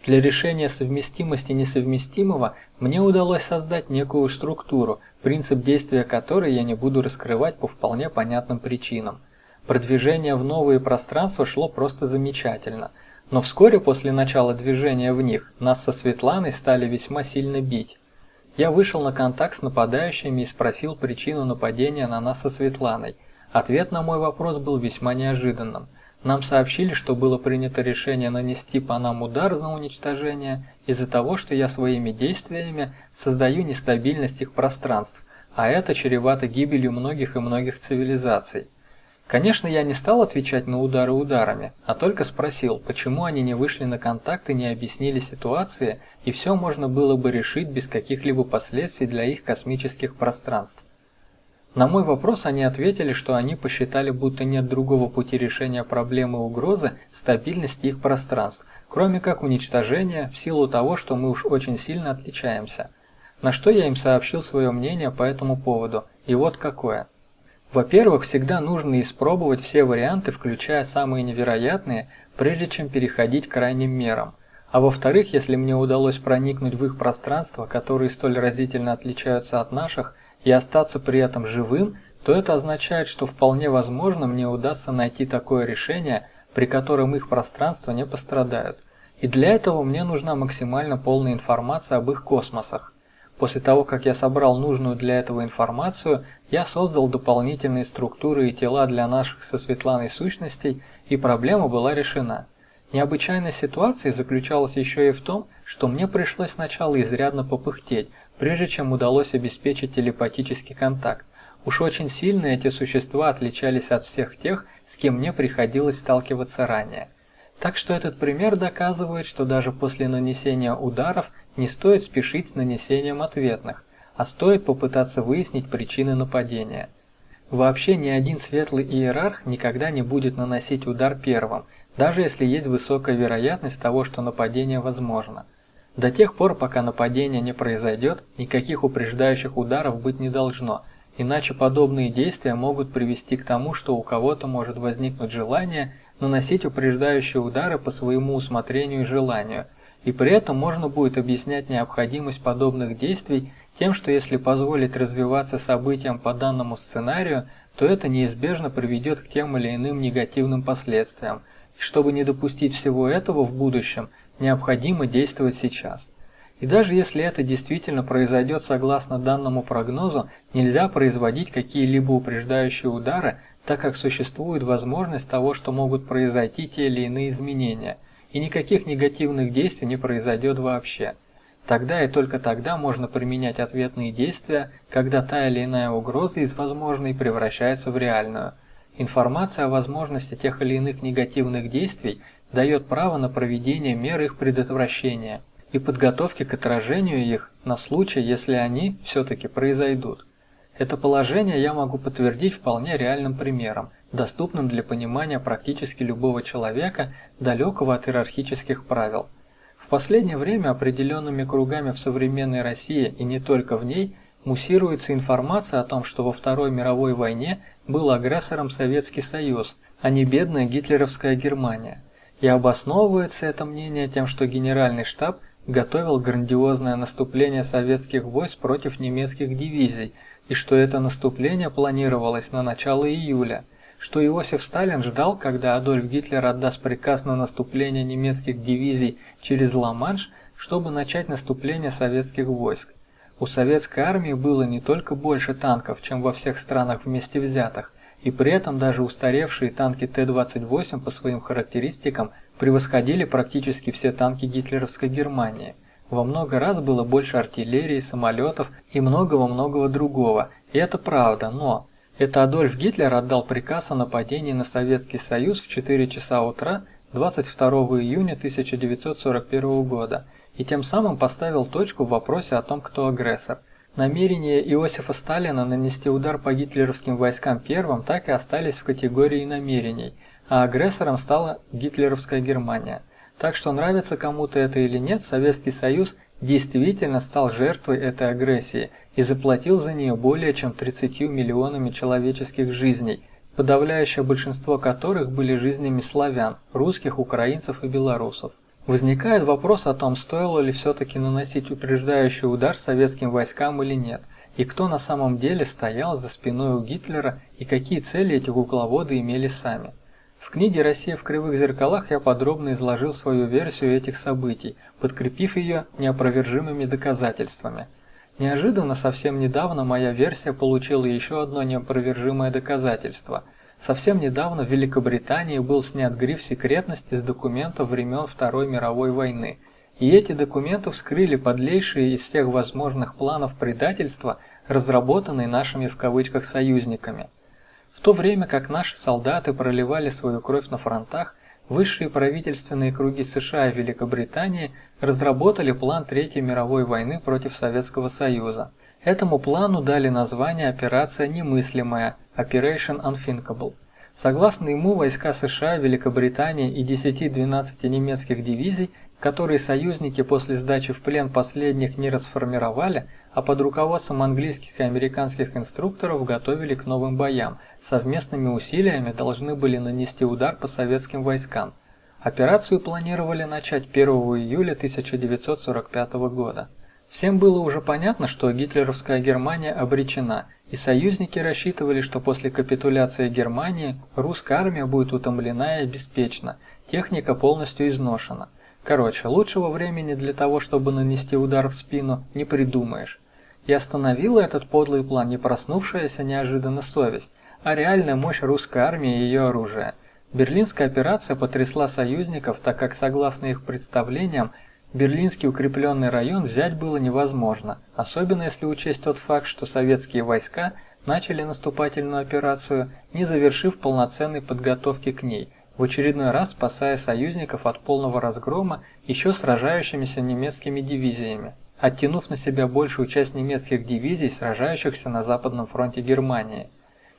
Для решения совместимости несовместимого мне удалось создать некую структуру, принцип действия которой я не буду раскрывать по вполне понятным причинам. Продвижение в новые пространства шло просто замечательно, но вскоре после начала движения в них нас со Светланой стали весьма сильно бить. Я вышел на контакт с нападающими и спросил причину нападения на нас со Светланой. Ответ на мой вопрос был весьма неожиданным. Нам сообщили, что было принято решение нанести по нам удар на уничтожение из-за того, что я своими действиями создаю нестабильность их пространств, а это чревато гибелью многих и многих цивилизаций. Конечно, я не стал отвечать на удары ударами, а только спросил, почему они не вышли на контакт и не объяснили ситуации, и все можно было бы решить без каких-либо последствий для их космических пространств. На мой вопрос они ответили, что они посчитали, будто нет другого пути решения проблемы угрозы стабильности их пространств, кроме как уничтожения в силу того, что мы уж очень сильно отличаемся. На что я им сообщил свое мнение по этому поводу, и вот какое – во-первых, всегда нужно испробовать все варианты, включая самые невероятные, прежде чем переходить к крайним мерам. А во-вторых, если мне удалось проникнуть в их пространство, которые столь разительно отличаются от наших, и остаться при этом живым, то это означает, что вполне возможно мне удастся найти такое решение, при котором их пространства не пострадают. И для этого мне нужна максимально полная информация об их космосах. После того, как я собрал нужную для этого информацию, я создал дополнительные структуры и тела для наших со Светланой сущностей, и проблема была решена. Необычайность ситуации заключалась еще и в том, что мне пришлось сначала изрядно попыхтеть, прежде чем удалось обеспечить телепатический контакт. Уж очень сильно эти существа отличались от всех тех, с кем мне приходилось сталкиваться ранее. Так что этот пример доказывает, что даже после нанесения ударов не стоит спешить с нанесением ответных, а стоит попытаться выяснить причины нападения. Вообще ни один светлый иерарх никогда не будет наносить удар первым, даже если есть высокая вероятность того, что нападение возможно. До тех пор, пока нападение не произойдет, никаких упреждающих ударов быть не должно, иначе подобные действия могут привести к тому, что у кого-то может возникнуть желание наносить упреждающие удары по своему усмотрению и желанию, и при этом можно будет объяснять необходимость подобных действий тем, что если позволить развиваться событиям по данному сценарию, то это неизбежно приведет к тем или иным негативным последствиям, и чтобы не допустить всего этого в будущем, необходимо действовать сейчас. И даже если это действительно произойдет согласно данному прогнозу, нельзя производить какие-либо упреждающие удары, так как существует возможность того, что могут произойти те или иные изменения, и никаких негативных действий не произойдет вообще. Тогда и только тогда можно применять ответные действия, когда та или иная угроза из возможной превращается в реальную. Информация о возможности тех или иных негативных действий дает право на проведение мер их предотвращения и подготовки к отражению их на случай, если они все-таки произойдут. Это положение я могу подтвердить вполне реальным примером, доступным для понимания практически любого человека, далекого от иерархических правил. В последнее время определенными кругами в современной России и не только в ней муссируется информация о том, что во Второй мировой войне был агрессором Советский Союз, а не бедная гитлеровская Германия. И обосновывается это мнение тем, что Генеральный штаб готовил грандиозное наступление советских войск против немецких дивизий – и что это наступление планировалось на начало июля, что Иосиф Сталин ждал, когда Адольф Гитлер отдаст приказ на наступление немецких дивизий через Ла-Манш, чтобы начать наступление советских войск. У советской армии было не только больше танков, чем во всех странах вместе взятых, и при этом даже устаревшие танки Т-28 по своим характеристикам превосходили практически все танки гитлеровской Германии – во много раз было больше артиллерии, самолетов и многого-многого другого, и это правда, но... Это Адольф Гитлер отдал приказ о нападении на Советский Союз в 4 часа утра 22 июня 1941 года и тем самым поставил точку в вопросе о том, кто агрессор. Намерения Иосифа Сталина нанести удар по гитлеровским войскам первым так и остались в категории намерений, а агрессором стала гитлеровская Германия – так что нравится кому-то это или нет, Советский Союз действительно стал жертвой этой агрессии и заплатил за нее более чем 30 миллионами человеческих жизней, подавляющее большинство которых были жизнями славян, русских, украинцев и белорусов. Возникает вопрос о том, стоило ли все-таки наносить упреждающий удар советским войскам или нет, и кто на самом деле стоял за спиной у Гитлера и какие цели эти кукловоды имели сами. В книге «Россия в кривых зеркалах» я подробно изложил свою версию этих событий, подкрепив ее неопровержимыми доказательствами. Неожиданно, совсем недавно моя версия получила еще одно неопровержимое доказательство. Совсем недавно в Великобритании был снят гриф секретности с документов времен Второй мировой войны. И эти документы вскрыли подлейшие из всех возможных планов предательства, разработанные нашими в кавычках союзниками то время как наши солдаты проливали свою кровь на фронтах, высшие правительственные круги США и Великобритании разработали план Третьей мировой войны против Советского Союза. Этому плану дали название «Операция немыслимая» Operation Unthinkable. Согласно ему, войска США, Великобритании и 10-12 немецких дивизий, которые союзники после сдачи в плен последних не расформировали, а под руководством английских и американских инструкторов готовили к новым боям – совместными усилиями должны были нанести удар по советским войскам. Операцию планировали начать 1 июля 1945 года. Всем было уже понятно, что гитлеровская Германия обречена, и союзники рассчитывали, что после капитуляции Германии русская армия будет утомлена и обеспечена, техника полностью изношена. Короче, лучшего времени для того, чтобы нанести удар в спину, не придумаешь. И остановила этот подлый план не проснувшаяся неожиданно совесть, а реальная мощь русской армии и ее оружия. Берлинская операция потрясла союзников, так как, согласно их представлениям, Берлинский укрепленный район взять было невозможно, особенно если учесть тот факт, что советские войска начали наступательную операцию, не завершив полноценной подготовки к ней, в очередной раз спасая союзников от полного разгрома еще сражающимися немецкими дивизиями, оттянув на себя большую часть немецких дивизий, сражающихся на Западном фронте Германии.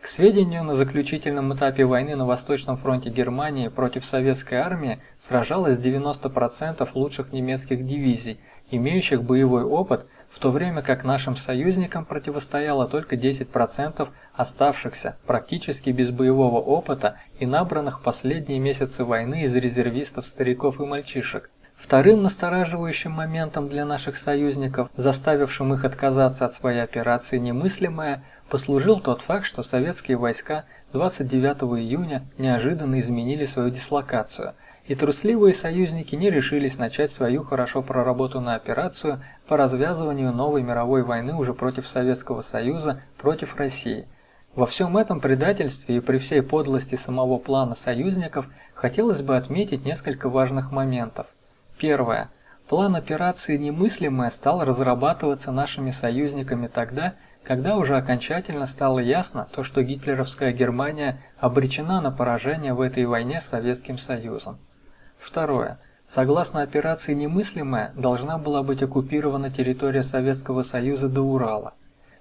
К сведению, на заключительном этапе войны на Восточном фронте Германии против советской армии сражалось 90% лучших немецких дивизий, имеющих боевой опыт, в то время как нашим союзникам противостояло только 10% оставшихся практически без боевого опыта и набранных последние месяцы войны из резервистов, стариков и мальчишек. Вторым настораживающим моментом для наших союзников, заставившим их отказаться от своей операции немыслимое – послужил тот факт, что советские войска 29 июня неожиданно изменили свою дислокацию, и трусливые союзники не решились начать свою хорошо проработанную операцию по развязыванию новой мировой войны уже против Советского Союза, против России. Во всем этом предательстве и при всей подлости самого плана союзников хотелось бы отметить несколько важных моментов. Первое. План операции «Немыслимое» стал разрабатываться нашими союзниками тогда, когда уже окончательно стало ясно то, что гитлеровская Германия обречена на поражение в этой войне с Советским Союзом. Второе. Согласно операции «Немыслимая» должна была быть оккупирована территория Советского Союза до Урала.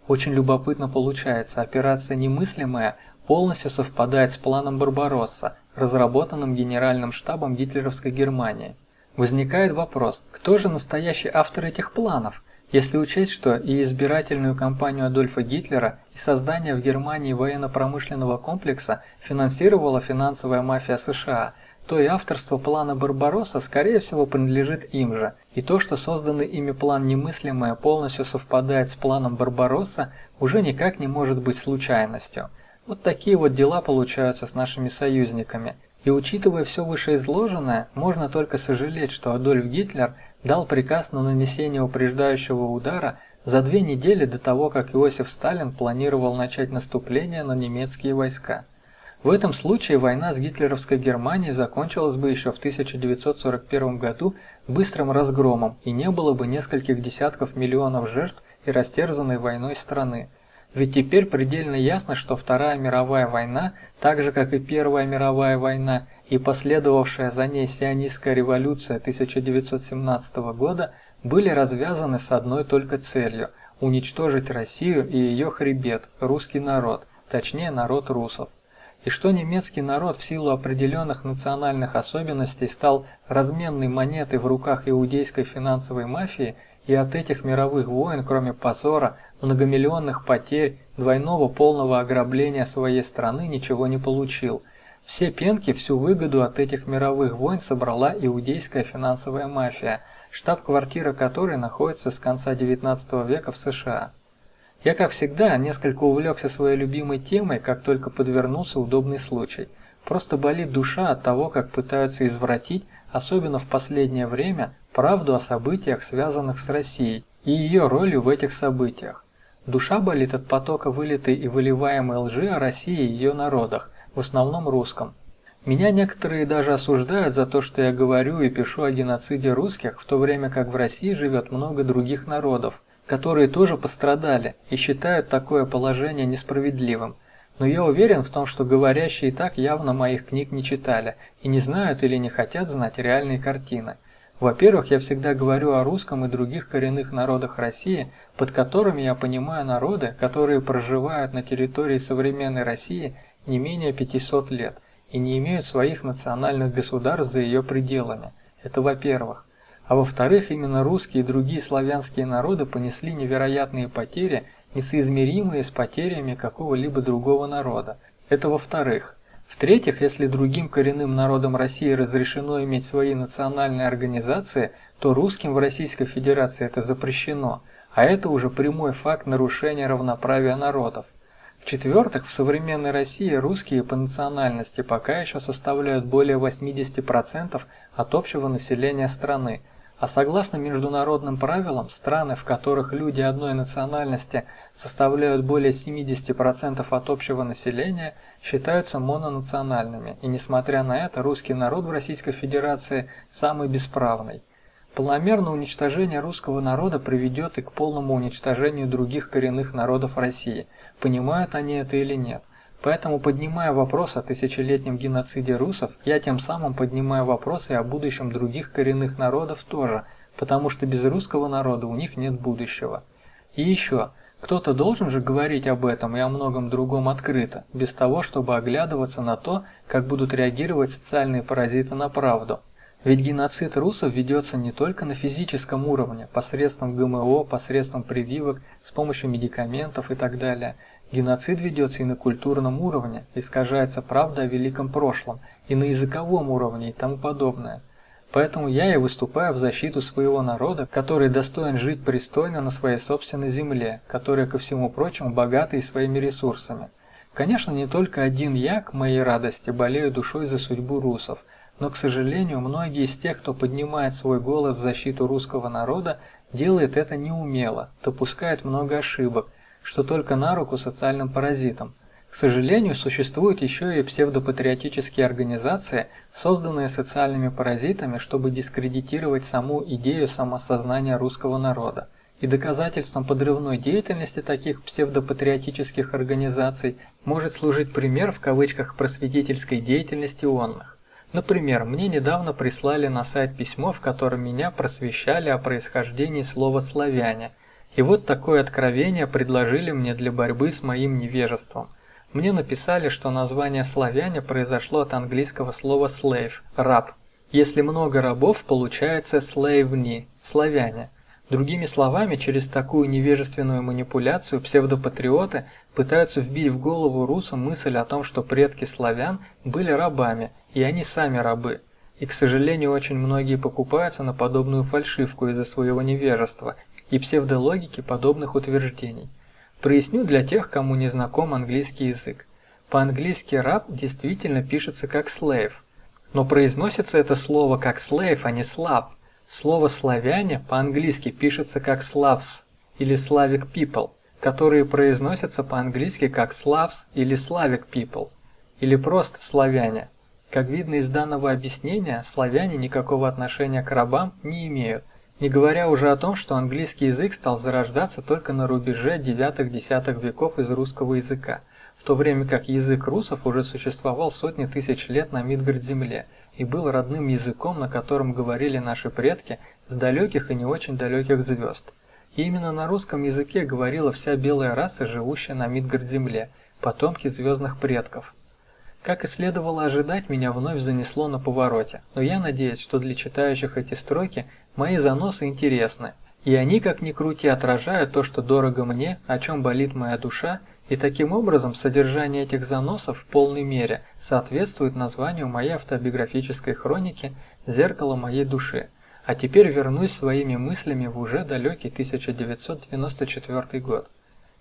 Очень любопытно получается, операция «Немыслимая» полностью совпадает с планом Барбаросса, разработанным Генеральным штабом гитлеровской Германии. Возникает вопрос, кто же настоящий автор этих планов? Если учесть, что и избирательную кампанию Адольфа Гитлера, и создание в Германии военно-промышленного комплекса финансировала финансовая мафия США, то и авторство плана Барбаросса скорее всего принадлежит им же, и то, что созданный ими план немыслимое полностью совпадает с планом Барбаросса, уже никак не может быть случайностью. Вот такие вот дела получаются с нашими союзниками. И учитывая все вышеизложенное, можно только сожалеть, что Адольф Гитлер – дал приказ на нанесение упреждающего удара за две недели до того, как Иосиф Сталин планировал начать наступление на немецкие войска. В этом случае война с гитлеровской Германией закончилась бы еще в 1941 году быстрым разгромом и не было бы нескольких десятков миллионов жертв и растерзанной войной страны. Ведь теперь предельно ясно, что Вторая мировая война, так же как и Первая мировая война, и последовавшая за ней сионистская революция 1917 года были развязаны с одной только целью – уничтожить Россию и ее хребет, русский народ, точнее народ русов. И что немецкий народ в силу определенных национальных особенностей стал разменной монетой в руках иудейской финансовой мафии и от этих мировых войн, кроме позора, многомиллионных потерь, двойного полного ограбления своей страны ничего не получил. Все пенки, всю выгоду от этих мировых войн собрала иудейская финансовая мафия, штаб-квартира которой находится с конца XIX века в США. Я, как всегда, несколько увлекся своей любимой темой, как только подвернулся удобный случай. Просто болит душа от того, как пытаются извратить, особенно в последнее время, правду о событиях, связанных с Россией, и ее ролью в этих событиях. Душа болит от потока вылитой и выливаемой лжи о России и ее народах, в основном русском. Меня некоторые даже осуждают за то, что я говорю и пишу о геноциде русских, в то время как в России живет много других народов, которые тоже пострадали и считают такое положение несправедливым. Но я уверен в том, что говорящие так явно моих книг не читали и не знают или не хотят знать реальные картины. Во-первых, я всегда говорю о русском и других коренных народах России, под которыми я понимаю народы, которые проживают на территории современной России не менее 500 лет и не имеют своих национальных государств за ее пределами. Это во-первых. А во-вторых, именно русские и другие славянские народы понесли невероятные потери, несоизмеримые с потерями какого-либо другого народа. Это во-вторых. В-третьих, если другим коренным народам России разрешено иметь свои национальные организации, то русским в Российской Федерации это запрещено, а это уже прямой факт нарушения равноправия народов. В-четвертых, в современной России русские по национальности пока еще составляют более 80% от общего населения страны, а согласно международным правилам, страны, в которых люди одной национальности составляют более 70% от общего населения, считаются мононациональными, и несмотря на это, русский народ в Российской Федерации самый бесправный. Полномерное уничтожение русского народа приведет и к полному уничтожению других коренных народов России, понимают они это или нет. Поэтому, поднимая вопрос о тысячелетнем геноциде русов, я тем самым поднимаю вопросы о будущем других коренных народов тоже, потому что без русского народа у них нет будущего. И еще, кто-то должен же говорить об этом и о многом другом открыто, без того, чтобы оглядываться на то, как будут реагировать социальные паразиты на правду. Ведь геноцид русов ведется не только на физическом уровне, посредством ГМО, посредством прививок, с помощью медикаментов и так далее – Геноцид ведется и на культурном уровне, искажается правда о великом прошлом, и на языковом уровне и тому подобное. Поэтому я и выступаю в защиту своего народа, который достоин жить пристойно на своей собственной земле, которая, ко всему прочему, богата и своими ресурсами. Конечно, не только один я, к моей радости, болею душой за судьбу русов, но, к сожалению, многие из тех, кто поднимает свой голос в защиту русского народа, делает это неумело, допускает много ошибок, что только на руку социальным паразитам. К сожалению, существуют еще и псевдопатриотические организации, созданные социальными паразитами, чтобы дискредитировать саму идею самосознания русского народа. И доказательством подрывной деятельности таких псевдопатриотических организаций может служить пример в кавычках просветительской деятельности онных. Например, мне недавно прислали на сайт письмо, в котором меня просвещали о происхождении слова «славяне», и вот такое откровение предложили мне для борьбы с моим невежеством. Мне написали, что название славяне произошло от английского слова slave – раб. Если много рабов, получается славни – славяне. Другими словами, через такую невежественную манипуляцию псевдопатриоты пытаются вбить в голову русам мысль о том, что предки славян были рабами, и они сами рабы. И, к сожалению, очень многие покупаются на подобную фальшивку из-за своего невежества и псевдологики подобных утверждений. Проясню для тех, кому не знаком английский язык. По-английски раб действительно пишется как slave, но произносится это слово как slave, а не слав. Слово славяне по-английски пишется как slavs или slavic people, которые произносятся по-английски как slavs или slavic people, или просто славяне. Как видно из данного объяснения, славяне никакого отношения к рабам не имеют, не говоря уже о том, что английский язык стал зарождаться только на рубеже 9-10 веков из русского языка, в то время как язык русов уже существовал сотни тысяч лет на Мидгард-земле и был родным языком, на котором говорили наши предки с далеких и не очень далеких звезд. И именно на русском языке говорила вся белая раса, живущая на Мидгард-земле, потомки звездных предков. Как и следовало ожидать, меня вновь занесло на повороте, но я надеюсь, что для читающих эти строки Мои заносы интересны, И они, как ни крути, отражают то, что дорого мне, о чем болит моя душа, и таким образом содержание этих заносов в полной мере соответствует названию моей автобиографической хроники «Зеркало моей души». А теперь вернусь своими мыслями в уже далекий 1994 год.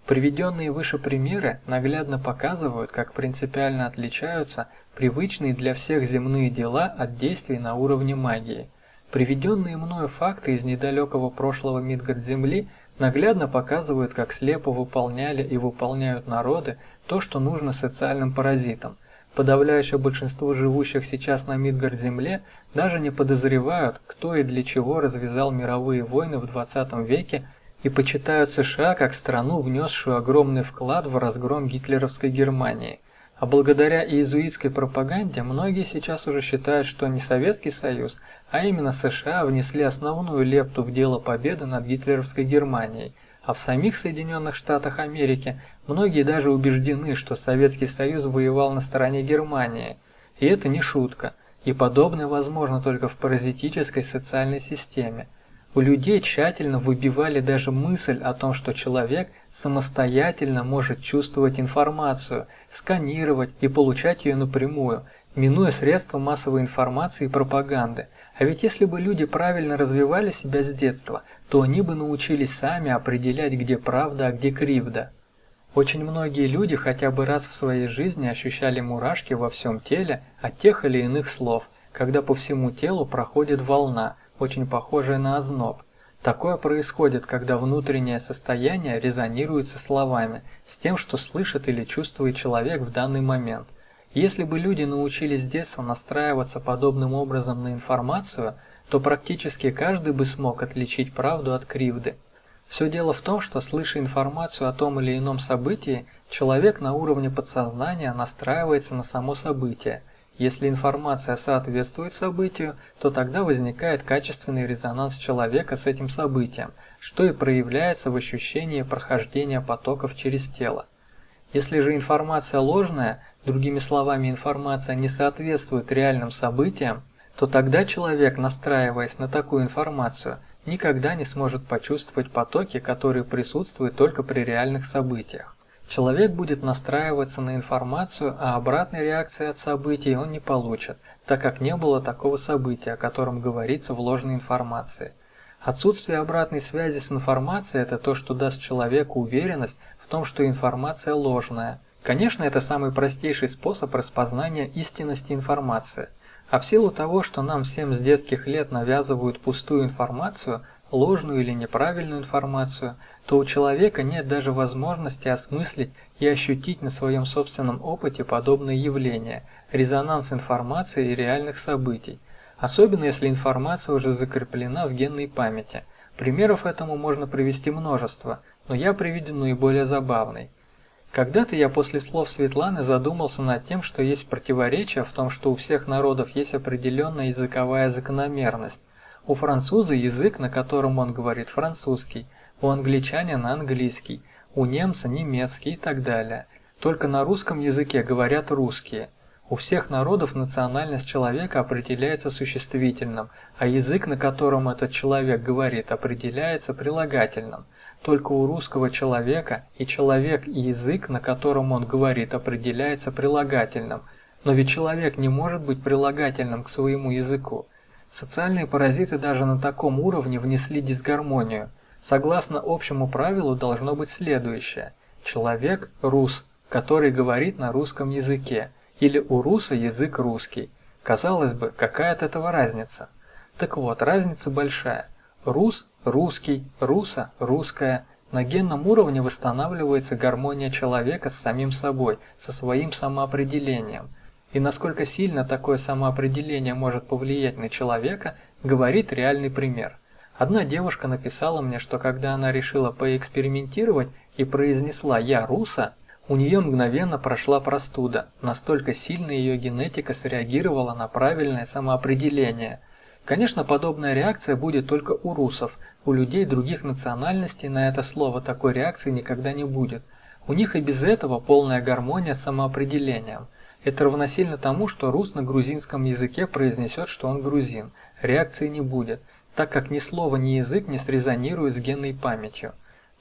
Приведенные выше примеры наглядно показывают, как принципиально отличаются привычные для всех земные дела от действий на уровне магии. Приведенные мною факты из недалекого прошлого Мидгард-Земли наглядно показывают, как слепо выполняли и выполняют народы то, что нужно социальным паразитам, Подавляющее большинство живущих сейчас на Мидгард-Земле даже не подозревают, кто и для чего развязал мировые войны в 20 веке и почитают США как страну, внесшую огромный вклад в разгром гитлеровской Германии. А благодаря иезуитской пропаганде многие сейчас уже считают, что не Советский Союз, а именно США внесли основную лепту в дело победы над гитлеровской Германией – а в самих Соединенных Штатах Америки многие даже убеждены, что Советский Союз воевал на стороне Германии. И это не шутка, и подобное возможно только в паразитической социальной системе. У людей тщательно выбивали даже мысль о том, что человек самостоятельно может чувствовать информацию, сканировать и получать ее напрямую, минуя средства массовой информации и пропаганды. А ведь если бы люди правильно развивали себя с детства, то они бы научились сами определять, где правда, а где кривда. Очень многие люди хотя бы раз в своей жизни ощущали мурашки во всем теле от тех или иных слов, когда по всему телу проходит волна, очень похожая на озноб. Такое происходит, когда внутреннее состояние резонирует со словами, с тем, что слышит или чувствует человек в данный момент. Если бы люди научились с детства настраиваться подобным образом на информацию – то практически каждый бы смог отличить правду от кривды. Все дело в том, что слыша информацию о том или ином событии, человек на уровне подсознания настраивается на само событие. Если информация соответствует событию, то тогда возникает качественный резонанс человека с этим событием, что и проявляется в ощущении прохождения потоков через тело. Если же информация ложная, другими словами информация не соответствует реальным событиям, то тогда человек, настраиваясь на такую информацию, никогда не сможет почувствовать потоки, которые присутствуют только при реальных событиях. Человек будет настраиваться на информацию, а обратной реакции от событий он не получит, так как не было такого события, о котором говорится в ложной информации. Отсутствие обратной связи с информацией – это то, что даст человеку уверенность в том, что информация ложная. Конечно, это самый простейший способ распознания истинности информации – а в силу того, что нам всем с детских лет навязывают пустую информацию, ложную или неправильную информацию, то у человека нет даже возможности осмыслить и ощутить на своем собственном опыте подобные явления, резонанс информации и реальных событий, особенно если информация уже закреплена в генной памяти. Примеров этому можно привести множество, но я приведу наиболее забавный. Когда-то я после слов Светланы задумался над тем, что есть противоречие в том, что у всех народов есть определенная языковая закономерность. У француза язык, на котором он говорит французский, у англичанина английский, у немца немецкий и так далее. Только на русском языке говорят русские. У всех народов национальность человека определяется существительным, а язык, на котором этот человек говорит, определяется прилагательным. Только у русского человека и человек и язык, на котором он говорит, определяется прилагательным. Но ведь человек не может быть прилагательным к своему языку. Социальные паразиты даже на таком уровне внесли дисгармонию. Согласно общему правилу должно быть следующее. Человек – рус, который говорит на русском языке, или у руса язык русский. Казалось бы, какая от этого разница? Так вот, разница большая. Рус русский, руса, русская. На генном уровне восстанавливается гармония человека с самим собой, со своим самоопределением. И насколько сильно такое самоопределение может повлиять на человека, говорит реальный пример. Одна девушка написала мне, что когда она решила поэкспериментировать и произнесла «я руса», у нее мгновенно прошла простуда, настолько сильно ее генетика среагировала на правильное самоопределение. Конечно, подобная реакция будет только у русов, у людей других национальностей на это слово такой реакции никогда не будет. У них и без этого полная гармония с самоопределением. Это равносильно тому, что рус на грузинском языке произнесет, что он грузин. Реакции не будет. так как ни слово, ни язык не срезонируют с генной памятью.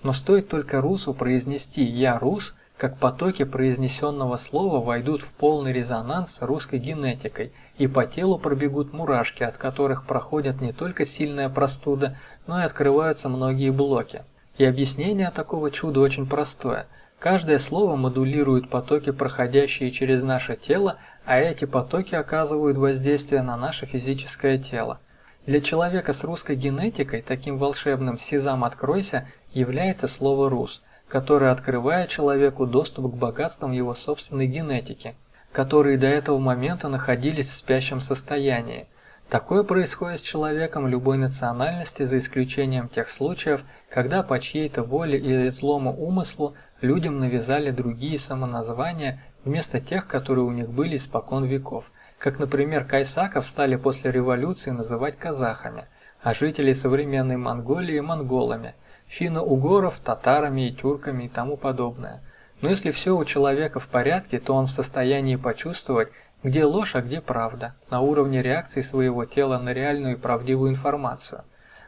Но стоит только русу произнести «я рус», как потоки произнесенного слова войдут в полный резонанс с русской генетикой, и по телу пробегут мурашки, от которых проходят не только сильная простуда, но и открываются многие блоки. И объяснение такого чуда очень простое. Каждое слово модулирует потоки, проходящие через наше тело, а эти потоки оказывают воздействие на наше физическое тело. Для человека с русской генетикой таким волшебным «Сезам, откройся» является слово «рус», которое открывает человеку доступ к богатствам его собственной генетики, которые до этого момента находились в спящем состоянии. Такое происходит с человеком любой национальности, за исключением тех случаев, когда по чьей-то воле или злому умыслу людям навязали другие самоназвания вместо тех, которые у них были испокон веков, как, например, кайсаков стали после революции называть казахами, а жителей современной Монголии – монголами, финно-угоров – татарами и тюрками и тому подобное. Но если все у человека в порядке, то он в состоянии почувствовать, где ложь, а где правда, на уровне реакции своего тела на реальную и правдивую информацию.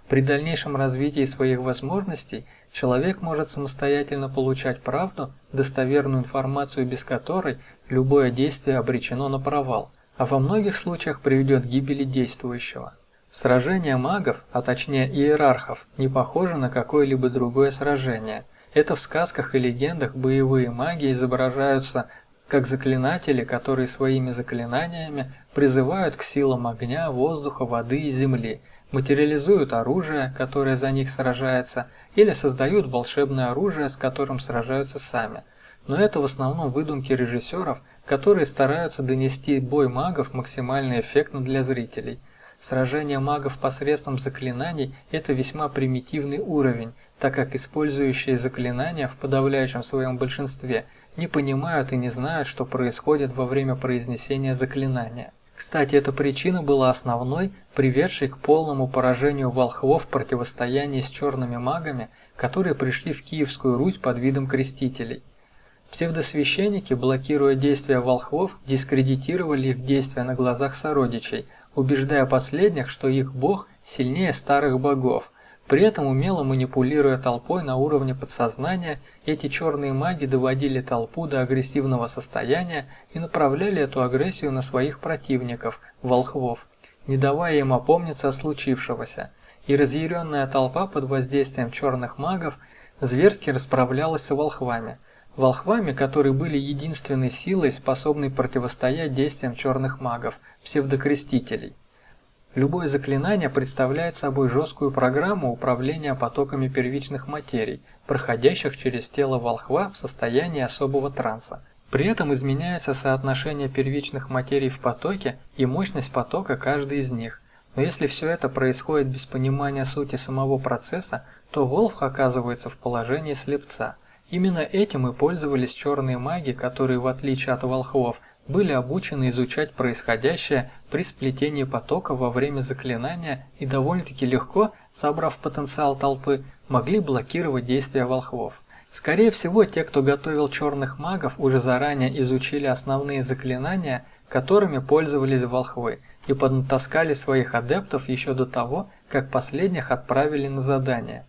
При дальнейшем развитии своих возможностей человек может самостоятельно получать правду, достоверную информацию, без которой любое действие обречено на провал, а во многих случаях приведет к гибели действующего. Сражение магов, а точнее иерархов, не похоже на какое-либо другое сражение. Это в сказках и легендах боевые маги изображаются как заклинатели, которые своими заклинаниями призывают к силам огня, воздуха, воды и земли – материализуют оружие, которое за них сражается, или создают волшебное оружие, с которым сражаются сами. Но это в основном выдумки режиссеров, которые стараются донести бой магов максимально эффектно для зрителей. Сражение магов посредством заклинаний – это весьма примитивный уровень, так как использующие заклинания в подавляющем своем большинстве не понимают и не знают, что происходит во время произнесения заклинания. Кстати, эта причина была основной, приведшей к полному поражению волхвов в противостоянии с черными магами, которые пришли в Киевскую Русь под видом крестителей. Псевдосвященники, блокируя действия волхвов, дискредитировали их действия на глазах сородичей, убеждая последних, что их бог сильнее старых богов, при этом умело манипулируя толпой на уровне подсознания, эти черные маги доводили толпу до агрессивного состояния и направляли эту агрессию на своих противников, волхвов, не давая им опомниться о случившегося. И разъяренная толпа под воздействием черных магов зверски расправлялась с волхвами. Волхвами, которые были единственной силой, способной противостоять действиям черных магов, псевдокрестителей. Любое заклинание представляет собой жесткую программу управления потоками первичных материй, проходящих через тело волхва в состоянии особого транса. При этом изменяется соотношение первичных материй в потоке и мощность потока каждой из них. Но если все это происходит без понимания сути самого процесса, то волх оказывается в положении слепца. Именно этим и пользовались черные маги, которые, в отличие от волхвов, были обучены изучать происходящее при сплетении потока во время заклинания и довольно-таки легко, собрав потенциал толпы, могли блокировать действия волхвов. Скорее всего, те, кто готовил черных магов, уже заранее изучили основные заклинания, которыми пользовались волхвы, и поднатаскали своих адептов еще до того, как последних отправили на задание.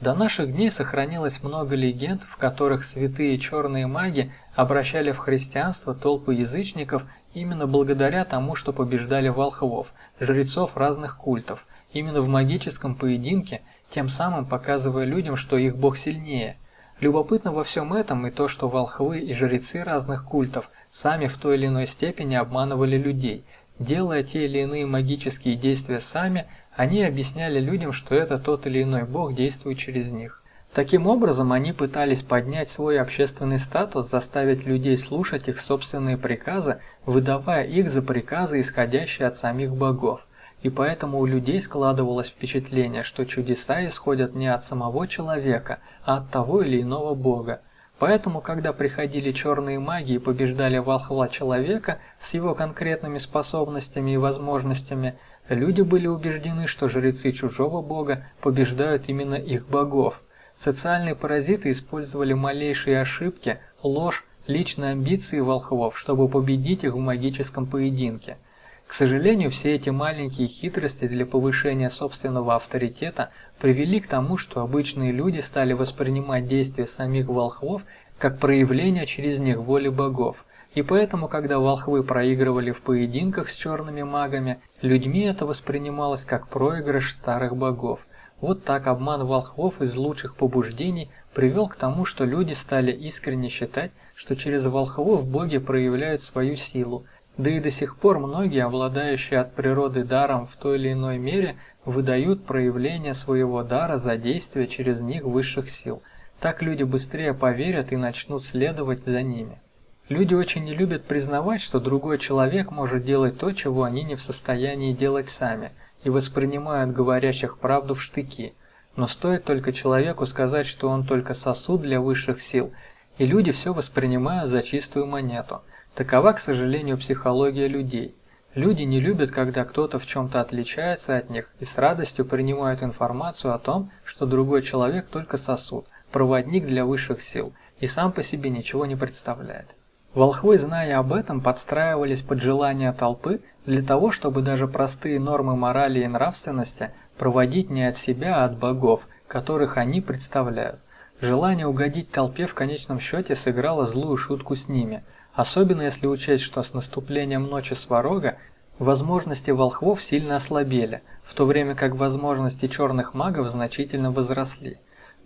До наших дней сохранилось много легенд, в которых святые черные маги обращали в христианство толпы язычников именно благодаря тому, что побеждали волхвов, жрецов разных культов, именно в магическом поединке, тем самым показывая людям, что их бог сильнее. Любопытно во всем этом и то, что волхвы и жрецы разных культов сами в той или иной степени обманывали людей, делая те или иные магические действия сами, они объясняли людям, что это тот или иной бог действует через них. Таким образом, они пытались поднять свой общественный статус, заставить людей слушать их собственные приказы, выдавая их за приказы, исходящие от самих богов. И поэтому у людей складывалось впечатление, что чудеса исходят не от самого человека, а от того или иного бога. Поэтому, когда приходили черные маги и побеждали волхва человека с его конкретными способностями и возможностями, Люди были убеждены, что жрецы чужого бога побеждают именно их богов. Социальные паразиты использовали малейшие ошибки, ложь, личные амбиции волхвов, чтобы победить их в магическом поединке. К сожалению, все эти маленькие хитрости для повышения собственного авторитета привели к тому, что обычные люди стали воспринимать действия самих волхвов как проявление через них воли богов. И поэтому, когда волхвы проигрывали в поединках с черными магами, людьми это воспринималось как проигрыш старых богов. Вот так обман волхвов из лучших побуждений привел к тому, что люди стали искренне считать, что через волхвов боги проявляют свою силу, да и до сих пор многие, обладающие от природы даром в той или иной мере, выдают проявление своего дара за действие через них высших сил. Так люди быстрее поверят и начнут следовать за ними. Люди очень не любят признавать, что другой человек может делать то, чего они не в состоянии делать сами, и воспринимают говорящих правду в штыки. Но стоит только человеку сказать, что он только сосуд для высших сил, и люди все воспринимают за чистую монету. Такова, к сожалению, психология людей. Люди не любят, когда кто-то в чем-то отличается от них и с радостью принимают информацию о том, что другой человек только сосуд, проводник для высших сил и сам по себе ничего не представляет. Волхвы, зная об этом, подстраивались под желания толпы для того, чтобы даже простые нормы морали и нравственности проводить не от себя, а от богов, которых они представляют. Желание угодить толпе в конечном счете сыграло злую шутку с ними – Особенно если учесть, что с наступлением ночи Сварога возможности волхвов сильно ослабели, в то время как возможности черных магов значительно возросли.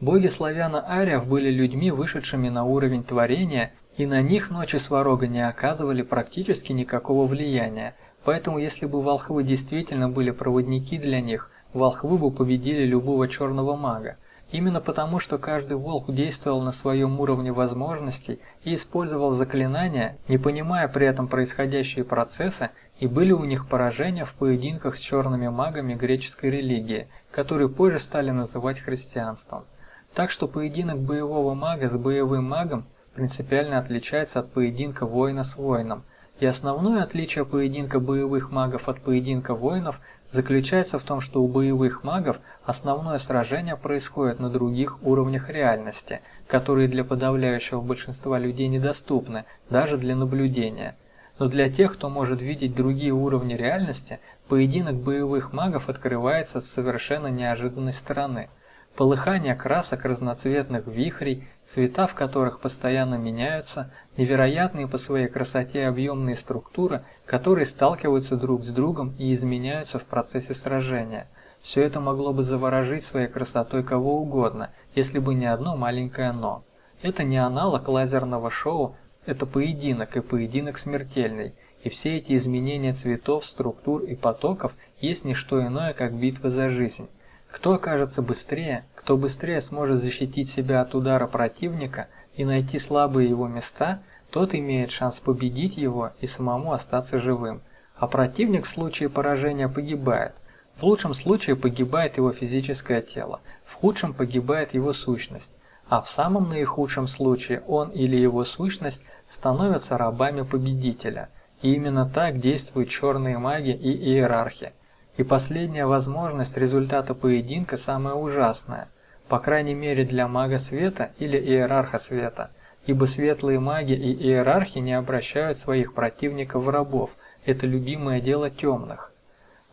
Боги славяно-ариев были людьми, вышедшими на уровень творения, и на них ночи Сварога не оказывали практически никакого влияния, поэтому если бы волхвы действительно были проводники для них, волхвы бы победили любого черного мага. Именно потому, что каждый волк действовал на своем уровне возможностей и использовал заклинания, не понимая при этом происходящие процессы, и были у них поражения в поединках с черными магами греческой религии, которые позже стали называть христианством. Так что поединок боевого мага с боевым магом принципиально отличается от поединка воина с воином, и основное отличие поединка боевых магов от поединка воинов заключается в том, что у боевых магов основное сражение происходит на других уровнях реальности, которые для подавляющего большинства людей недоступны, даже для наблюдения. Но для тех, кто может видеть другие уровни реальности, поединок боевых магов открывается с совершенно неожиданной стороны – полыхание красок разноцветных вихрей, цвета в которых постоянно меняются, невероятные по своей красоте объемные структуры, которые сталкиваются друг с другом и изменяются в процессе сражения. Все это могло бы заворожить своей красотой кого угодно, если бы не одно маленькое «но». Это не аналог лазерного шоу, это поединок и поединок смертельный, и все эти изменения цветов, структур и потоков есть не что иное, как битва за жизнь. Кто окажется быстрее, кто быстрее сможет защитить себя от удара противника и найти слабые его места, тот имеет шанс победить его и самому остаться живым. А противник в случае поражения погибает. В лучшем случае погибает его физическое тело, в худшем погибает его сущность, а в самом наихудшем случае он или его сущность становятся рабами победителя. И именно так действуют черные маги и иерархи. И последняя возможность результата поединка самая ужасная, по крайней мере для мага света или иерарха света, ибо светлые маги и иерархи не обращают своих противников в рабов, это любимое дело темных.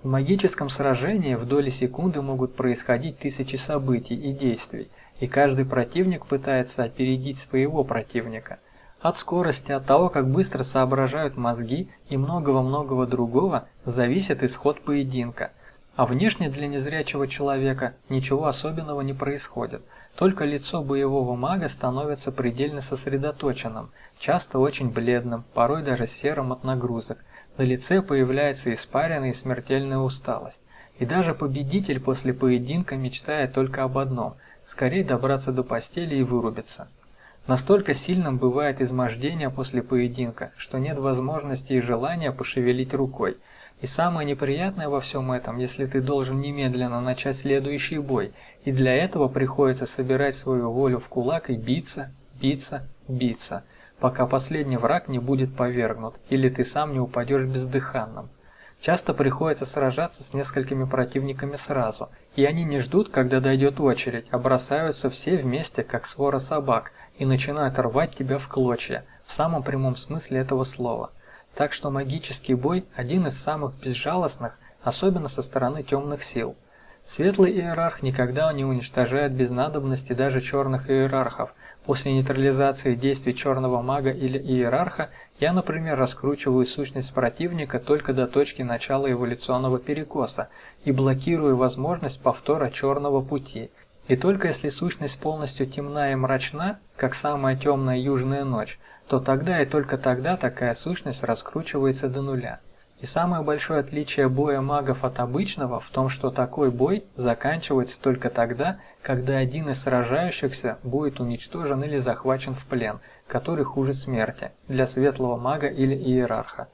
В магическом сражении в доли секунды могут происходить тысячи событий и действий, и каждый противник пытается опередить своего противника – от скорости, от того, как быстро соображают мозги и многого-многого другого зависит исход поединка. А внешне для незрячего человека ничего особенного не происходит. Только лицо боевого мага становится предельно сосредоточенным, часто очень бледным, порой даже серым от нагрузок. На лице появляется испаренная и смертельная усталость. И даже победитель после поединка мечтает только об одном – скорее добраться до постели и вырубиться. Настолько сильным бывает измождение после поединка, что нет возможности и желания пошевелить рукой. И самое неприятное во всем этом, если ты должен немедленно начать следующий бой, и для этого приходится собирать свою волю в кулак и биться, биться, биться, пока последний враг не будет повергнут, или ты сам не упадешь бездыханным. Часто приходится сражаться с несколькими противниками сразу, и они не ждут, когда дойдет очередь, а бросаются все вместе, как свора собак, и начинают рвать тебя в клочья, в самом прямом смысле этого слова. Так что магический бой – один из самых безжалостных, особенно со стороны темных сил. Светлый иерарх никогда не уничтожает без надобности даже черных иерархов. После нейтрализации действий черного мага или иерарха я, например, раскручиваю сущность противника только до точки начала эволюционного перекоса и блокирую возможность повтора черного пути. И только если сущность полностью темна и мрачна, как самая темная южная ночь, то тогда и только тогда такая сущность раскручивается до нуля. И самое большое отличие боя магов от обычного в том, что такой бой заканчивается только тогда, когда один из сражающихся будет уничтожен или захвачен в плен, который хуже смерти, для светлого мага или иерарха.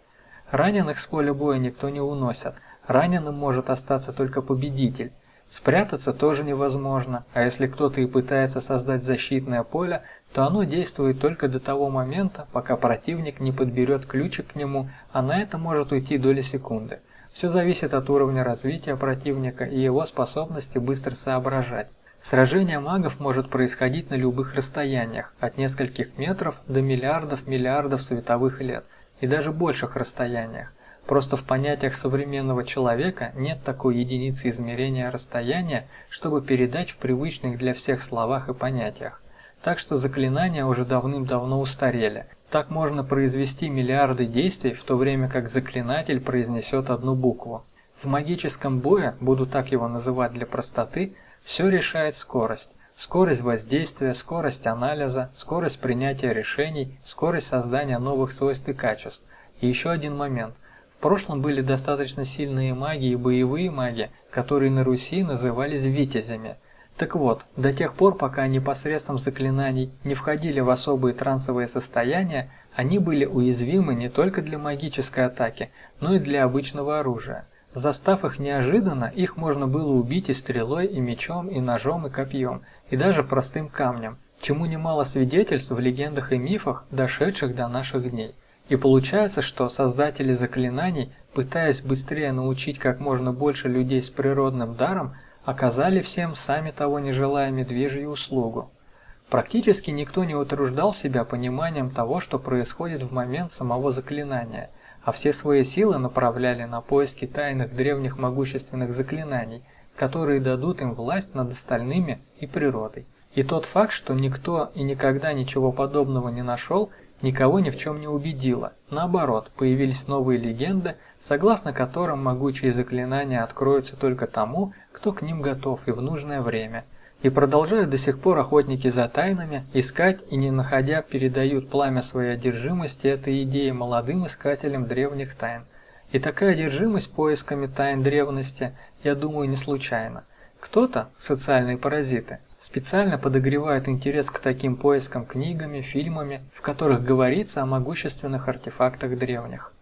Раненых с поля боя никто не уносит, раненым может остаться только победитель. Спрятаться тоже невозможно, а если кто-то и пытается создать защитное поле, то оно действует только до того момента, пока противник не подберет ключик к нему, а на это может уйти доли секунды. Все зависит от уровня развития противника и его способности быстро соображать. Сражение магов может происходить на любых расстояниях, от нескольких метров до миллиардов миллиардов световых лет, и даже больших расстояниях. Просто в понятиях современного человека нет такой единицы измерения расстояния, чтобы передать в привычных для всех словах и понятиях. Так что заклинания уже давным-давно устарели. Так можно произвести миллиарды действий, в то время как заклинатель произнесет одну букву. В магическом бое, буду так его называть для простоты, все решает скорость. Скорость воздействия, скорость анализа, скорость принятия решений, скорость создания новых свойств и качеств. И еще один момент. В прошлом были достаточно сильные маги и боевые маги, которые на Руси назывались витязями – так вот, до тех пор, пока они посредством заклинаний не входили в особые трансовые состояния, они были уязвимы не только для магической атаки, но и для обычного оружия. Застав их неожиданно, их можно было убить и стрелой, и мечом, и ножом, и копьем, и даже простым камнем, чему немало свидетельств в легендах и мифах, дошедших до наших дней. И получается, что создатели заклинаний, пытаясь быстрее научить как можно больше людей с природным даром, оказали всем, сами того не желая, медвежью услугу. Практически никто не утруждал себя пониманием того, что происходит в момент самого заклинания, а все свои силы направляли на поиски тайных древних могущественных заклинаний, которые дадут им власть над остальными и природой. И тот факт, что никто и никогда ничего подобного не нашел, никого ни в чем не убедило. Наоборот, появились новые легенды, согласно которым могучие заклинания откроются только тому, кто к ним готов и в нужное время. И продолжают до сих пор охотники за тайнами искать и не находя передают пламя своей одержимости этой идеи молодым искателям древних тайн. И такая одержимость поисками тайн древности, я думаю, не случайна. Кто-то, социальные паразиты, специально подогревает интерес к таким поискам книгами, фильмами, в которых говорится о могущественных артефактах древних.